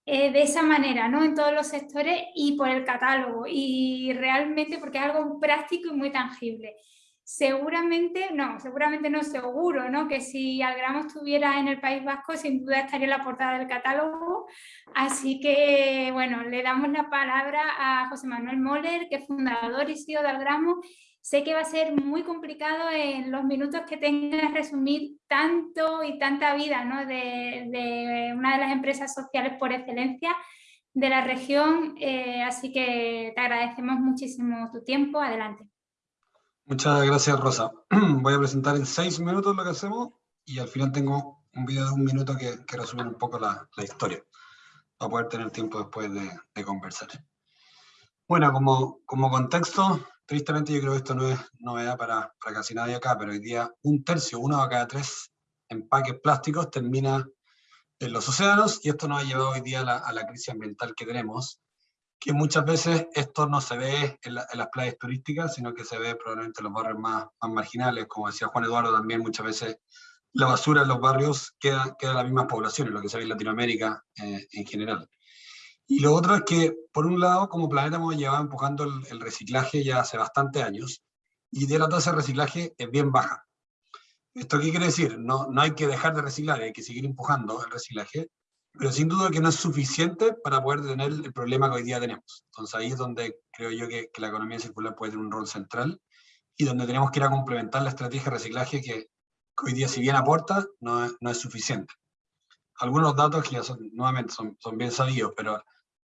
eh, de esa manera ¿no? en todos los sectores y por el catálogo. Y realmente porque es algo práctico y muy tangible. Seguramente, no, seguramente no, seguro, ¿no? Que si Algramo estuviera en el País Vasco, sin duda estaría en la portada del catálogo. Así que, bueno, le damos la palabra a José Manuel Moller, que es fundador y CEO de Algramo. Sé que va a ser muy complicado en los minutos que tengas resumir tanto y tanta vida ¿no? de, de, una de las empresas sociales por excelencia de la región, eh, así que te agradecemos muchísimo tu tiempo. Adelante. Muchas gracias, Rosa. Voy a presentar en seis minutos lo que hacemos y al final tengo un vídeo de un minuto que, que resume un poco la, historia, para poder tener tiempo después de, conversar. Bueno, como, como, contexto, tristemente yo creo que esto no es novedad para, para casi nadie acá, pero hoy día un tercio, uno de cada tres empaques plásticos termina en los océanos y esto nos ha llevado hoy día a la, a la crisis ambiental que tenemos, que muchas veces esto no se ve en, las playas turísticas, sino que se ve probablemente en los barrios más, más, marginales, como decía Juan Eduardo también, muchas veces la basura en los barrios queda, queda en las mismas poblaciones, lo que se ve en Latinoamérica eh, en general. Y lo otro es que, por un lado, como planeta hemos llevado empujando el, el reciclaje ya hace bastantes años, y de la tasa de reciclaje es bien baja. ¿Esto qué quiere decir? No, no hay que dejar de reciclar, hay que seguir empujando el reciclaje, pero sin duda que no es suficiente para poder tener el problema que hoy día tenemos. Entonces ahí es donde creo yo que, la economía circular puede tener un rol central y donde tenemos que ir a complementar la estrategia de reciclaje que, hoy día si bien aporta, no es, no es, suficiente. Algunos datos que ya son, nuevamente son, son, bien sabidos, pero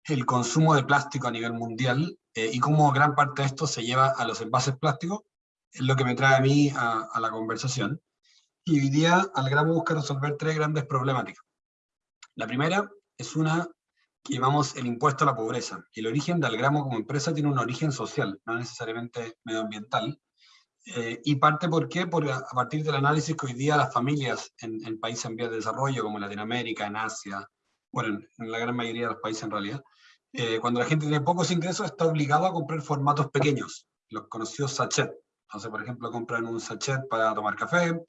el consumo de plástico a nivel mundial eh, y cómo gran parte de esto se lleva a los envases plásticos es lo que me trae a mí a, a la conversación. Y hoy día Algramo busca resolver tres grandes problemáticas. La primera es una que llamamos el impuesto a la pobreza. El origen de Algramo como empresa tiene un origen social, no necesariamente medioambiental. Eh, y parte por qué? Por, a partir del análisis que hoy día las familias en, países en vías de desarrollo, como Latinoamérica, en Asia, bueno, en, la gran mayoría de los países en realidad, eh, cuando la gente tiene pocos ingresos está obligado a comprar formatos pequeños, los conocidos sachet. Entonces, por ejemplo, compran un sachet para tomar café,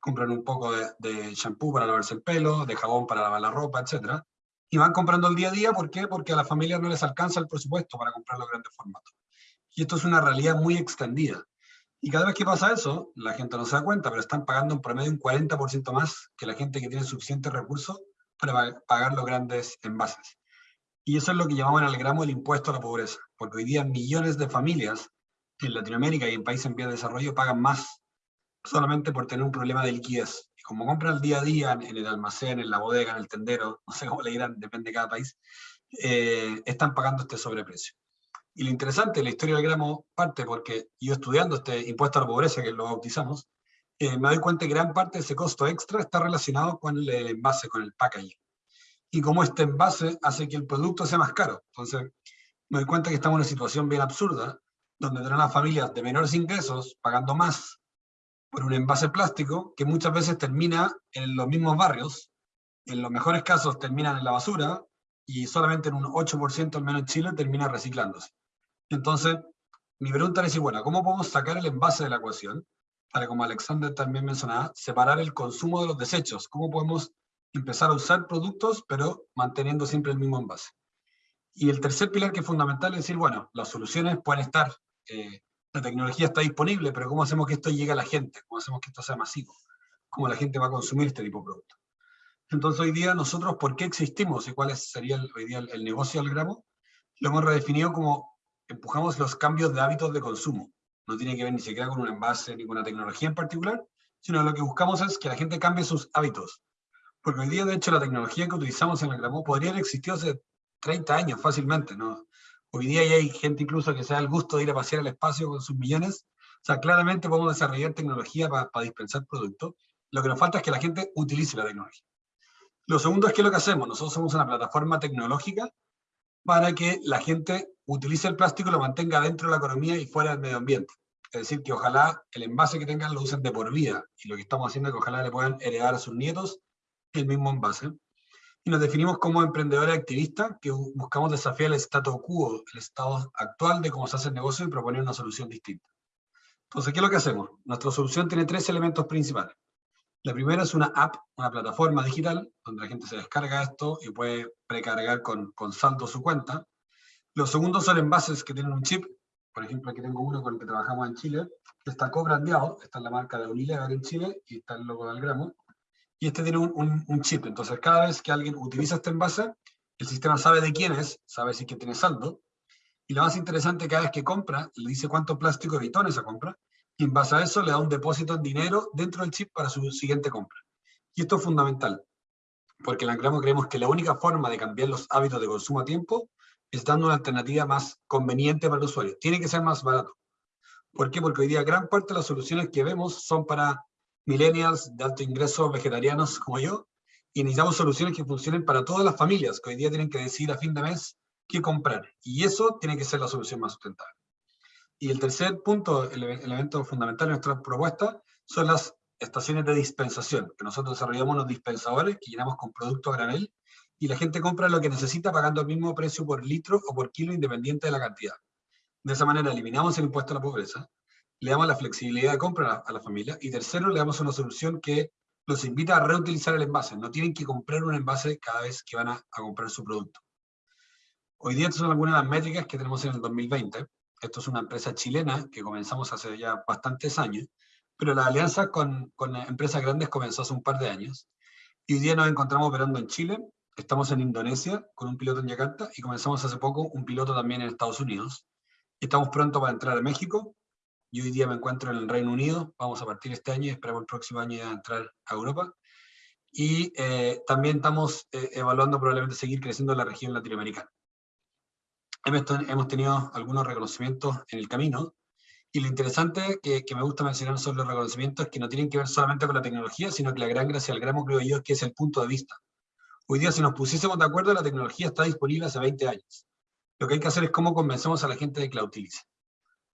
compran un poco de, de shampoo para lavarse el pelo, de jabón para lavar la ropa, etc. Y van comprando el día a día, ¿por qué? Porque a las familias no les alcanza el presupuesto para comprar los grandes formatos. Y esto es una realidad muy extendida. Y cada vez que pasa eso, la gente no se da cuenta, pero están pagando en promedio un 40% más que la gente que tiene suficientes recursos para pagar los grandes envases. Y eso es lo que llamamos en el gramo el impuesto a la pobreza, porque hoy día millones de familias en Latinoamérica y en países en vías de desarrollo pagan más solamente por tener un problema de liquidez. Y como compran el día a día en, el almacén, en la bodega, en el tendero, no sé cómo le dirán, depende de cada país, eh, están pagando este sobreprecio. Y lo interesante, la historia del gramo parte porque yo estudiando este impuesto a la pobreza, que lo bautizamos, eh, me doy cuenta que gran parte de ese costo extra está relacionado con el envase, con el packaging. Y como este envase hace que el producto sea más caro. Entonces, me doy cuenta que estamos en una situación bien absurda, donde tenemos las familias de menores ingresos pagando más por un envase plástico que muchas veces termina en los mismos barrios, en los mejores casos terminan en la basura, y solamente en un 8% al menos en Chile termina reciclándose. Entonces, mi pregunta es, bueno, ¿cómo podemos sacar el envase de la ecuación? Para, como Alexander también mencionaba, separar el consumo de los desechos. ¿Cómo podemos empezar a usar productos, pero manteniendo siempre el mismo envase? Y el tercer pilar que es fundamental es decir, bueno, las soluciones pueden estar eh, la tecnología está disponible, pero ¿cómo hacemos que esto llegue a la gente? ¿Cómo hacemos que esto sea masivo? ¿Cómo la gente va a consumir este tipo de producto? Entonces hoy día nosotros, ¿por qué existimos y cuál sería el, hoy día el, negocio del gramo? Lo hemos redefinido como empujamos los cambios de hábitos de consumo. No tiene que ver ni siquiera con un envase ni con una tecnología en particular, sino lo que buscamos es que la gente cambie sus hábitos. Porque hoy día, de hecho, la tecnología que utilizamos en el gramo podría haber existido hace 30 años fácilmente, ¿no? Hoy día ya hay gente incluso que se da el gusto de ir a pasear al espacio con sus millones. O sea, claramente podemos desarrollar tecnología para, dispensar productos. Lo que nos falta es que la gente utilice la tecnología. Lo segundo es que lo que hacemos, nosotros somos una plataforma tecnológica para que la gente utilice el plástico y lo mantenga dentro de la economía y fuera del medio ambiente. Es decir, que ojalá el envase que tengan lo usen de por vida. Y lo que estamos haciendo es que ojalá le puedan heredar a sus nietos el mismo envase y nos definimos como emprendedores activistas que buscamos desafiar el status quo, el estado actual de cómo se hace el negocio y proponer una solución distinta. Entonces, ¿qué es lo que hacemos? Nuestra solución tiene tres elementos principales. La primera es una app, una plataforma digital, donde la gente se descarga esto y puede precargar con, con saldo su cuenta. Los segundos son envases que tienen un chip. Por ejemplo, aquí tengo uno con el que trabajamos en Chile, que está co-brandeado. Esta es la marca de Unilever en Chile y está el logo del gramo y este tiene un, chip. Entonces, cada vez que alguien utiliza este envase, el sistema sabe de quién es, sabe si que tiene saldo, y lo más interesante, cada vez que compra, le dice cuánto plástico evitó en esa compra, y en base a eso le da un depósito en dinero dentro del chip para su siguiente compra. Y esto es fundamental, porque en Ancramo creemos que la única forma de cambiar los hábitos de consumo a tiempo es dando una alternativa más conveniente para el usuario. Tiene que ser más barato. ¿Por qué? Porque hoy día gran parte de las soluciones que vemos son para millennials de alto ingreso vegetarianos como yo, y necesitamos soluciones que funcionen para todas las familias, que hoy día tienen que decidir a fin de mes qué comprar. Y eso tiene que ser la solución más sustentable. Y el tercer punto, el elemento fundamental de nuestra propuesta, son las estaciones de dispensación, que nosotros desarrollamos unos dispensadores que llenamos con producto granel, y la gente compra lo que necesita pagando el mismo precio por litro o por kilo independiente de la cantidad. De esa manera eliminamos el impuesto a la pobreza, le damos la flexibilidad de compra a la, familia, y tercero, le damos una solución que los invita a reutilizar el envase, no tienen que comprar un envase cada vez que van a, comprar su producto. Hoy día estas son algunas de las métricas que tenemos en el 2020. Esto es una empresa chilena que comenzamos hace ya bastantes años, pero la alianza con, con empresas grandes comenzó hace un par de años. Y hoy día nos encontramos operando en Chile, estamos en Indonesia con un piloto en Yakarta y comenzamos hace poco un piloto también en Estados Unidos. Estamos pronto para entrar a México yo hoy día me encuentro en el Reino Unido, vamos a partir este año y esperamos el próximo año ya entrar a Europa. Y eh, también estamos eh, evaluando probablemente seguir creciendo en la región latinoamericana. Hemos, tenido algunos reconocimientos en el camino, y lo interesante que, que, me gusta mencionar sobre los reconocimientos es que no tienen que ver solamente con la tecnología, sino que la gran gracia del gramo, creo yo, es que es el punto de vista. Hoy día, si nos pusiésemos de acuerdo, la tecnología está disponible hace 20 años. Lo que hay que hacer es cómo convencemos a la gente de que la utilice.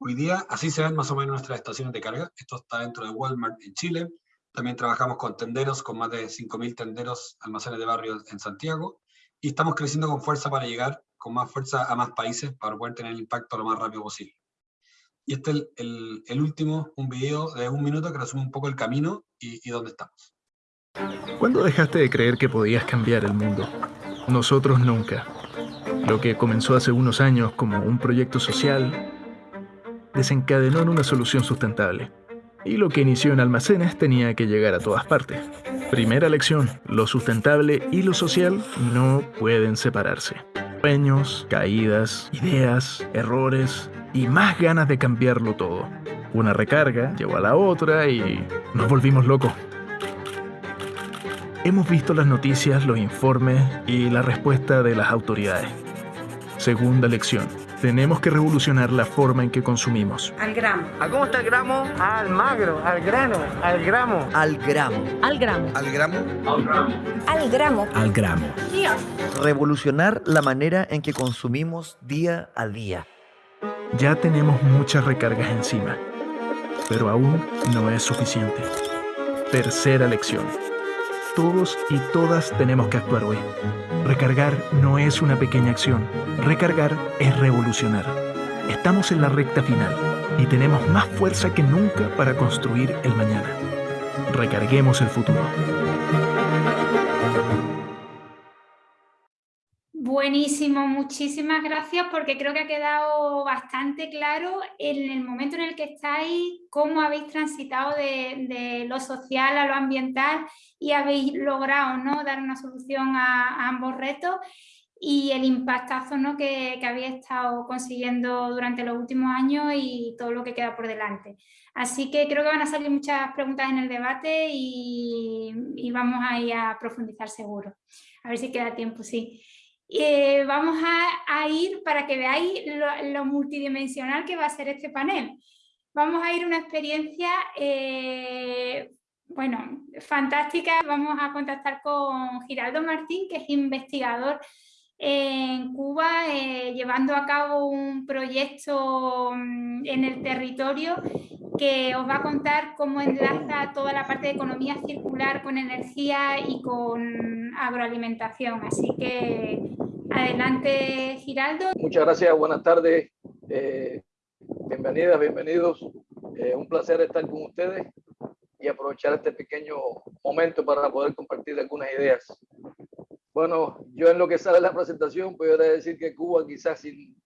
Hoy día así se ven más o menos nuestras estaciones de carga. Esto está dentro de Walmart en Chile. También trabajamos con tenderos, con más de 5.000 tenderos, almacenes de barrio en Santiago. Y estamos creciendo con fuerza para llegar con más fuerza a más países para poder tener el impacto lo más rápido posible. Y este es el, el, último, un video de un minuto que resume un poco el camino y, y dónde estamos. ¿Cuándo dejaste de creer que podías cambiar el mundo? Nosotros nunca. Lo que comenzó hace unos años como un proyecto social desencadenó en una solución sustentable. Y lo que inició en almacenes tenía que llegar a todas partes. Primera lección, lo sustentable y lo social no pueden separarse. Sueños, caídas, ideas, errores y más ganas de cambiarlo todo. Una recarga llevó a la otra y nos volvimos locos. Hemos visto las noticias, los informes y la respuesta de las autoridades. Segunda lección. Tenemos que revolucionar la forma en que consumimos. Al gramo. ¿A cómo está el gramo? Al magro, al grano, al gramo. Al gramo. Al gramo. Al gramo. Al gramo. Al gramo. Revolucionar la manera en que consumimos día a día. Ya tenemos muchas recargas encima, pero aún no es suficiente. Tercera lección. Todos y todas tenemos que actuar hoy. Recargar no es una pequeña acción. Recargar es revolucionar. Estamos en la recta final y tenemos más fuerza que nunca para construir el mañana. Recarguemos el futuro. Buenísimo, muchísimas gracias porque creo que ha quedado bastante claro en el momento en el que estáis, cómo habéis transitado de, lo social a lo ambiental y habéis logrado ¿no? dar una solución a, ambos retos y el impactazo ¿no? que, que habéis estado consiguiendo durante los últimos años y todo lo que queda por delante. Así que creo que van a salir muchas preguntas en el debate y, y vamos a ir a profundizar seguro. A ver si queda tiempo, sí. Eh, vamos a, ir para que veáis lo, multidimensional que va a ser este panel. Vamos a ir una experiencia, eh, bueno, fantástica. Vamos a contactar con Giraldo Martín, que es investigador en Cuba, eh, llevando a cabo un proyecto mm, en el territorio que os va a contar cómo enlaza toda la parte de economía circular con energía y con agroalimentación. Así que adelante, Giraldo. Muchas gracias, buenas tardes. Eh, bienvenidas, bienvenidos. Eh, un placer estar con ustedes y aprovechar este pequeño momento para poder compartir algunas ideas. Bueno, yo en lo que sale la presentación, puedo decir que Cuba quizás sin,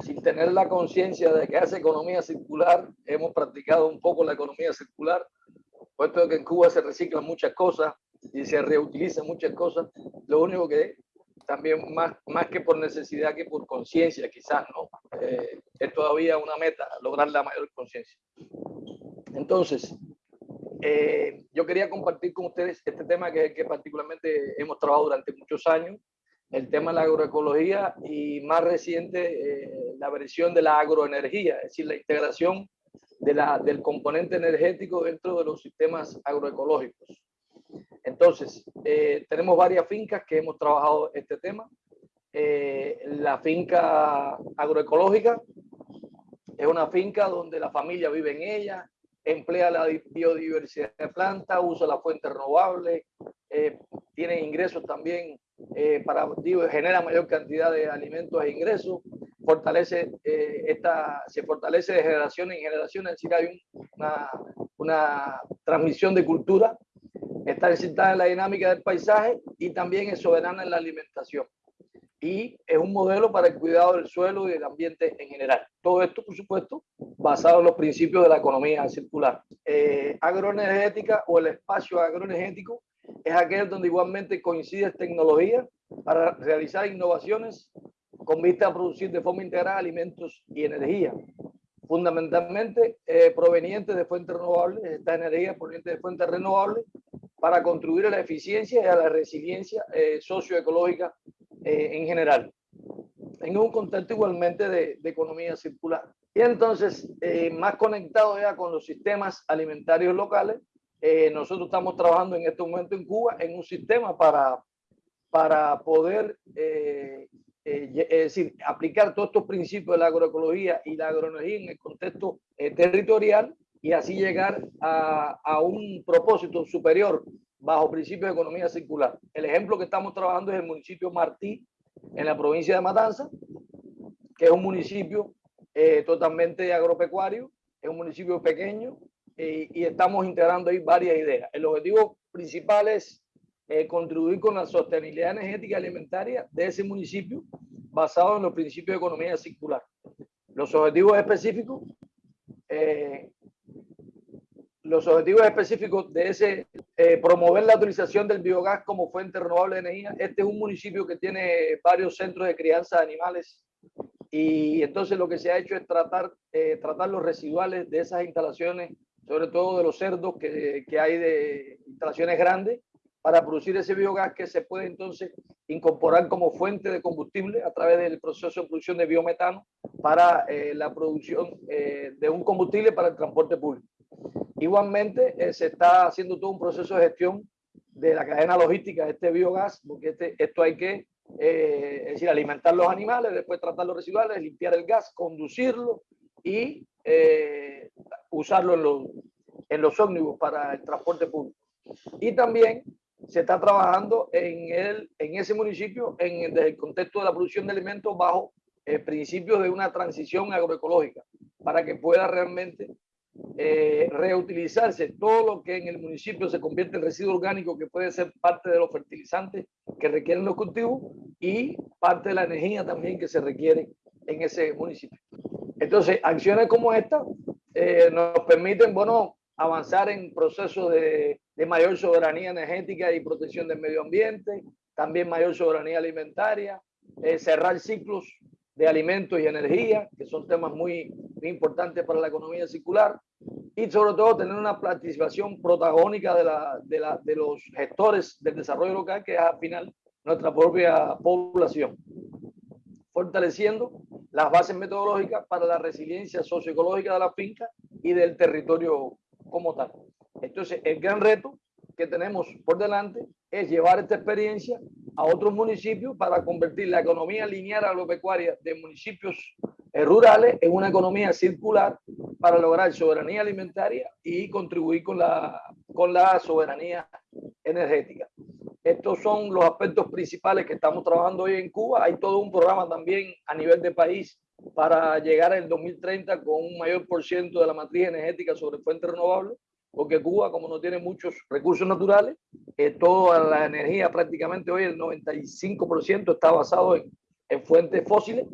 sin tener la conciencia de que hace economía circular, hemos practicado un poco la economía circular, puesto que en Cuba se reciclan muchas cosas y se reutilizan muchas cosas. Lo único que también más, más que por necesidad que por conciencia, quizás, ¿no? Eh, es todavía una meta, lograr la mayor conciencia. Entonces, eh, yo quería compartir con ustedes este tema que, que particularmente hemos trabajado durante muchos años, el tema de la agroecología y más reciente eh, la versión de la agroenergía, es decir, la integración de la, del componente energético dentro de los sistemas agroecológicos. Entonces, eh, tenemos varias fincas que hemos trabajado este tema. la finca agroecológica es una finca donde la familia vive en ella, emplea la biodiversidad de plantas, usa la fuente renovable, eh, tiene ingresos también eh, para, digo, genera mayor cantidad de alimentos e ingresos, fortalece eh, esta, se fortalece de generación en generación, es decir, hay una, una transmisión de cultura, está excitada en la dinámica del paisaje y también es soberana en la alimentación y es un modelo para el cuidado del suelo y del ambiente en general. Todo esto, por supuesto, basado en los principios de la economía circular. Eh, agroenergética o el espacio agroenergético es aquel donde igualmente coincide tecnología para realizar innovaciones con vista a producir de forma integral alimentos y energía, fundamentalmente eh, provenientes de fuentes renovables, esta energía proveniente de fuentes renovables, para contribuir a la eficiencia y a la resiliencia eh, socioecológica eh, en general, en un contexto igualmente de, economía circular. Y entonces, eh, más conectado ya con los sistemas alimentarios locales, eh, nosotros estamos trabajando en este momento en Cuba en un sistema para, para poder es decir, aplicar todos estos principios de la agroecología y la agroenergía en el contexto territorial y así llegar a, a, un propósito superior bajo principios de economía circular. El ejemplo que estamos trabajando es el municipio Martí, en la provincia de Matanza, que es un municipio eh, totalmente agropecuario, es un municipio pequeño eh, y estamos integrando ahí varias ideas. El objetivo principal es eh, contribuir con la sostenibilidad energética y alimentaria de ese municipio basado en los principios de economía circular. Los objetivos específicos los objetivos específicos de ese, eh, promover la utilización del biogás como fuente renovable de energía. Este es un municipio que tiene varios centros de crianza de animales y entonces lo que se ha hecho es tratar, eh, tratar los residuales de esas instalaciones, sobre todo de los cerdos que, que hay de instalaciones grandes, para producir ese biogás que se puede entonces incorporar como fuente de combustible a través del proceso de producción de biometano para eh, la producción eh, de un combustible para el transporte público. Igualmente eh, se está haciendo todo un proceso de gestión de la cadena logística de este biogás, porque este, esto hay que es decir, alimentar los animales, después tratar los residuales, limpiar el gas, conducirlo y usarlo en los, en los ómnibus para el transporte público. Y también se está trabajando en, el, en ese municipio en, desde el contexto de la producción de alimentos bajo eh, principios de una transición agroecológica para que pueda realmente eh, reutilizarse todo lo que en el municipio se convierte en residuo orgánico que puede ser parte de los fertilizantes que requieren los cultivos y parte de la energía también que se requiere en ese municipio. Entonces, acciones como esta eh, nos permiten, bueno, avanzar en procesos de, mayor soberanía energética y protección del medio ambiente, también mayor soberanía alimentaria, eh, cerrar ciclos de alimentos y energía, que son temas muy, muy, importantes para la economía circular, y sobre todo tener una participación protagónica de, la, de, la, de los gestores del desarrollo local, que es al final nuestra propia población, fortaleciendo las bases metodológicas para la resiliencia socioecológica de la finca y del territorio como tal. Entonces, el gran reto que tenemos por delante es llevar esta experiencia a otros municipios para convertir la economía lineal agropecuaria de municipios eh, rurales en una economía circular para lograr soberanía alimentaria y contribuir con la, con la soberanía energética. Estos son los aspectos principales que estamos trabajando hoy en Cuba. Hay todo un programa también a nivel de país para llegar al 2030 con un mayor por ciento de la matriz energética sobre fuentes renovables, porque Cuba, como no tiene muchos recursos naturales, eh, toda la energía prácticamente hoy, el 95% está basado en, en, fuentes fósiles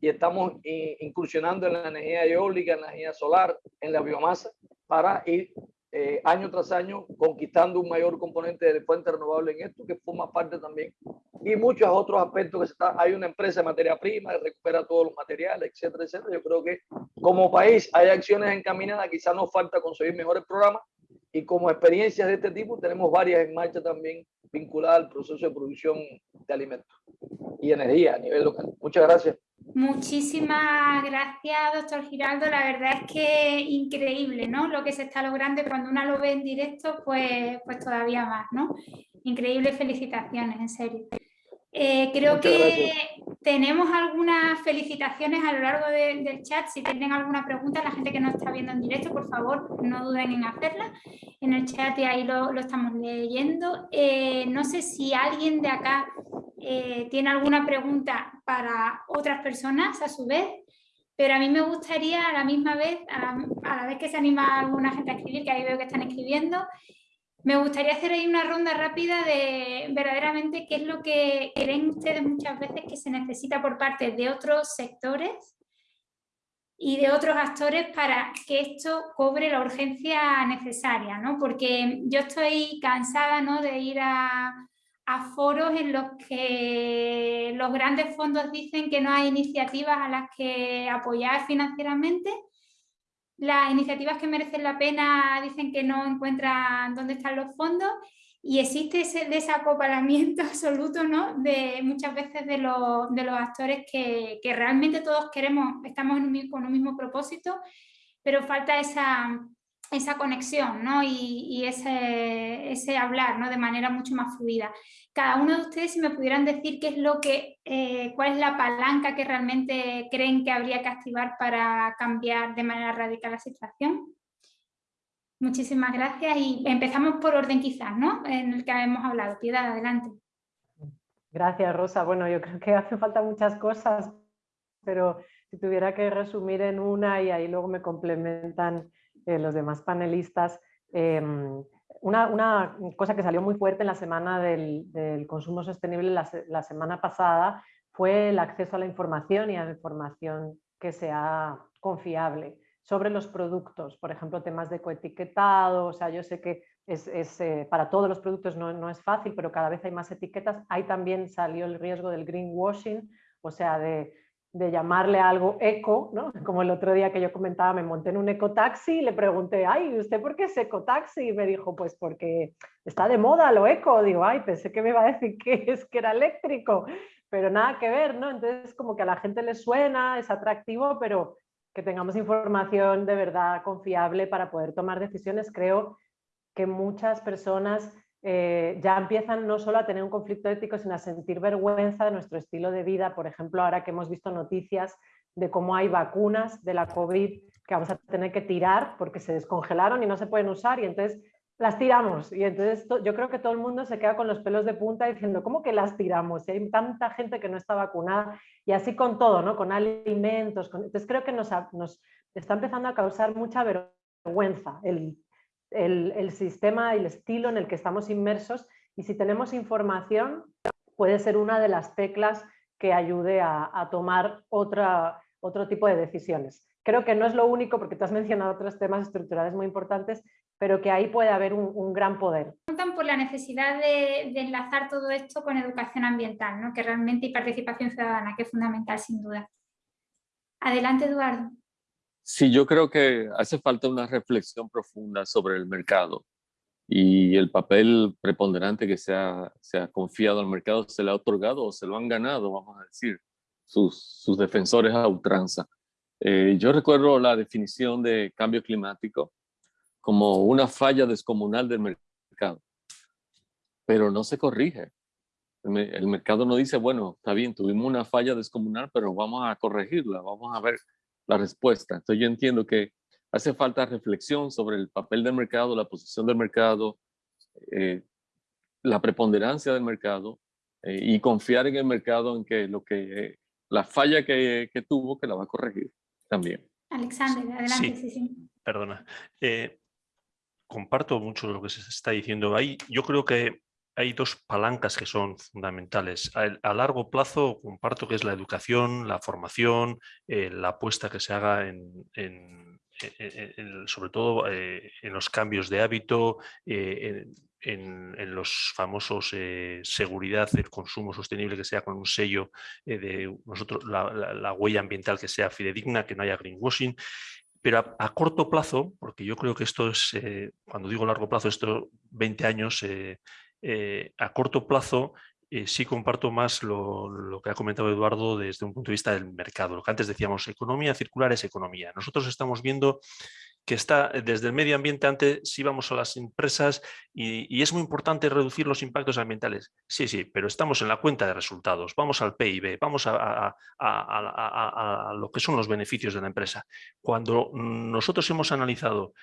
y estamos incursionando en la energía eólica, en la energía solar, en la biomasa, para ir eh, año tras año conquistando un mayor componente de fuente renovable en esto, que forma parte también. Y muchos otros aspectos que se está, hay una empresa de materia prima que recupera todos los materiales, etcétera, etcétera. Yo creo que como país hay acciones encaminadas, quizás nos falta conseguir mejores programas y como experiencias de este tipo tenemos varias en marcha también vinculadas al proceso de producción de alimentos y energía a nivel local. Muchas gracias. Muchísimas gracias, doctor Giraldo. La verdad es que increíble, ¿no? Lo que se está logrando y cuando uno lo ve en directo, pues, pues todavía más, ¿no? Increíbles felicitaciones, en serio. Eh, creo que tenemos algunas felicitaciones a lo largo del chat. Si tienen alguna pregunta, la gente que nos está viendo en directo, por favor, no duden en hacerla. En el chat y ahí lo, estamos leyendo. Eh, no sé si alguien de acá eh, tiene alguna pregunta para otras personas a su vez, pero a mí me gustaría a la misma vez, a la, vez que se anima alguna gente a escribir, que ahí veo que están escribiendo, me gustaría hacer ahí una ronda rápida de verdaderamente qué es lo que creen ustedes muchas veces que se necesita por parte de otros sectores y de otros actores para que esto cobre la urgencia necesaria, ¿no? Porque yo estoy cansada ¿no? de ir a, a foros en los que los grandes fondos dicen que no hay iniciativas a las que apoyar financieramente. Las iniciativas que merecen la pena dicen que no encuentran dónde están los fondos y existe ese desacoplamiento absoluto ¿no? de muchas veces de los, de los actores que, que, realmente todos queremos, estamos con un mismo propósito, pero falta esa, esa conexión ¿no? y, ese, hablar ¿no? de manera mucho más fluida. Cada uno de ustedes si me pudieran decir qué es lo que, eh, cuál es la palanca que realmente creen que habría que activar para cambiar de manera radical la situación. Muchísimas gracias y empezamos por orden quizás, ¿no? En el que hemos hablado. Piedad, adelante. Gracias, Rosa. Bueno, yo creo que hace falta muchas cosas, pero si tuviera que resumir en una y ahí luego me complementan eh, los demás panelistas. Em, una, cosa que salió muy fuerte en la semana del, consumo sostenible la, semana pasada fue el acceso a la información y a la información que sea confiable sobre los productos, por ejemplo, temas de coetiquetado, o sea, yo sé que es, eh, para todos los productos no, no, es fácil, pero cada vez hay más etiquetas. Ahí también salió el riesgo del greenwashing, o sea, de de llamarle algo eco, ¿no? como el otro día que yo comentaba, me monté en un ecotaxi y le pregunté, ay, ¿usted por qué es ecotaxi? Y me dijo, pues porque está de moda lo eco. Digo, ay, pensé que me iba a decir que es que era eléctrico, pero nada que ver, ¿no? Entonces como que a la gente le suena, es atractivo, pero que tengamos información de verdad confiable para poder tomar decisiones. Creo que muchas personas eh, ya empiezan no solo a tener un conflicto ético, sino a sentir vergüenza de nuestro estilo de vida. Por ejemplo, ahora que hemos visto noticias de cómo hay vacunas de la COVID que vamos a tener que tirar porque se descongelaron y no se pueden usar y entonces las tiramos. Y entonces yo creo que todo el mundo se queda con los pelos de punta diciendo, ¿cómo que las tiramos? Hay tanta gente que no está vacunada y así con todo, ¿no? con alimentos. Entonces creo que nos, nos está empezando a causar mucha vergüenza el el, sistema y el estilo en el que estamos inmersos y si tenemos información puede ser una de las teclas que ayude a, tomar otra, otro tipo de decisiones. Creo que no es lo único, porque tú has mencionado otros temas estructurales muy importantes, pero que ahí puede haber un, gran poder. Preguntan por la necesidad de, enlazar todo esto con educación ambiental, ¿no? que realmente y participación ciudadana, que es fundamental sin duda. Adelante, Eduardo. Sí, yo creo que hace falta una reflexión profunda sobre el mercado y el papel preponderante que se ha, se ha confiado al mercado, se le ha otorgado o se lo han ganado, vamos a decir, sus, sus defensores a ultranza. Eh, yo recuerdo la definición de cambio climático como una falla descomunal del mercado, pero no se corrige. El, el mercado no dice, bueno, está bien, tuvimos una falla descomunal, pero vamos a corregirla, vamos a ver la respuesta. Entonces yo entiendo que hace falta reflexión sobre el papel del mercado, la posición del mercado, eh, la preponderancia del mercado eh, y confiar en el mercado en que lo que la falla que, que, tuvo que la va a corregir también. Alexander, adelante. Sí, sí, Perdona. Eh, comparto mucho lo que se está diciendo ahí. Yo creo que hay dos palancas que son fundamentales. A, largo plazo comparto que es la educación, la formación, eh, la apuesta que se haga en, sobre todo eh, en los cambios de hábito, eh, en, los famosos seguridad, el consumo sostenible que sea con un sello de nosotros, la, huella ambiental que sea fidedigna, que no haya greenwashing. Pero a, corto plazo, porque yo creo que esto es, cuando digo largo plazo, esto 20 años, eh, a corto plazo eh, sí comparto más lo, que ha comentado Eduardo desde un punto de vista del mercado. Lo que antes decíamos, economía circular es economía. Nosotros estamos viendo que está eh, desde el medio ambiente, antes íbamos a las empresas y, es muy importante reducir los impactos ambientales. Sí, sí, pero estamos en la cuenta de resultados, vamos al PIB, vamos a lo que son los beneficios de la empresa. Cuando nosotros hemos analizado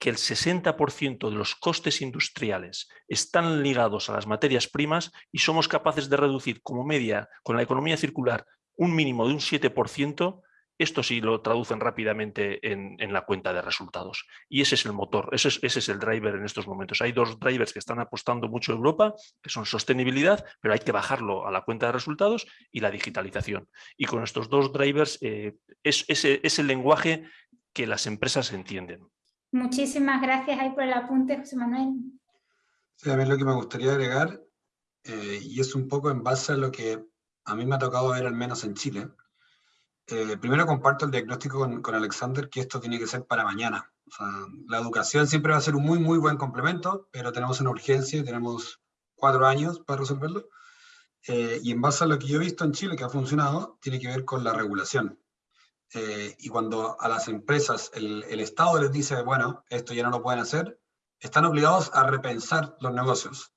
que el 60% de los costes industriales están ligados a las materias primas y somos capaces de reducir como media con la economía circular un mínimo de un 7%, esto sí lo traducen rápidamente en, la cuenta de resultados. Y ese es el motor, ese es, ese es, el driver en estos momentos. Hay dos drivers que están apostando mucho en Europa, que son sostenibilidad, pero hay que bajarlo a la cuenta de resultados y la digitalización. Y con estos dos drivers eh, es, es el lenguaje que las empresas entienden. Muchísimas gracias por el apunte, José Manuel. Sí, a mí lo que me gustaría agregar, eh, y es un poco en base a lo que a mí me ha tocado ver al menos en Chile. Eh, primero comparto el diagnóstico con, Alexander que esto tiene que ser para mañana. La educación siempre va a ser un muy, muy buen complemento, pero tenemos una urgencia y tenemos cuatro años para resolverlo. Eh, y en base a lo que yo he visto en Chile que ha funcionado, tiene que ver con la regulación. Eh, y cuando a las empresas el, Estado les dice, bueno, esto ya no lo pueden hacer, están obligados a repensar los negocios.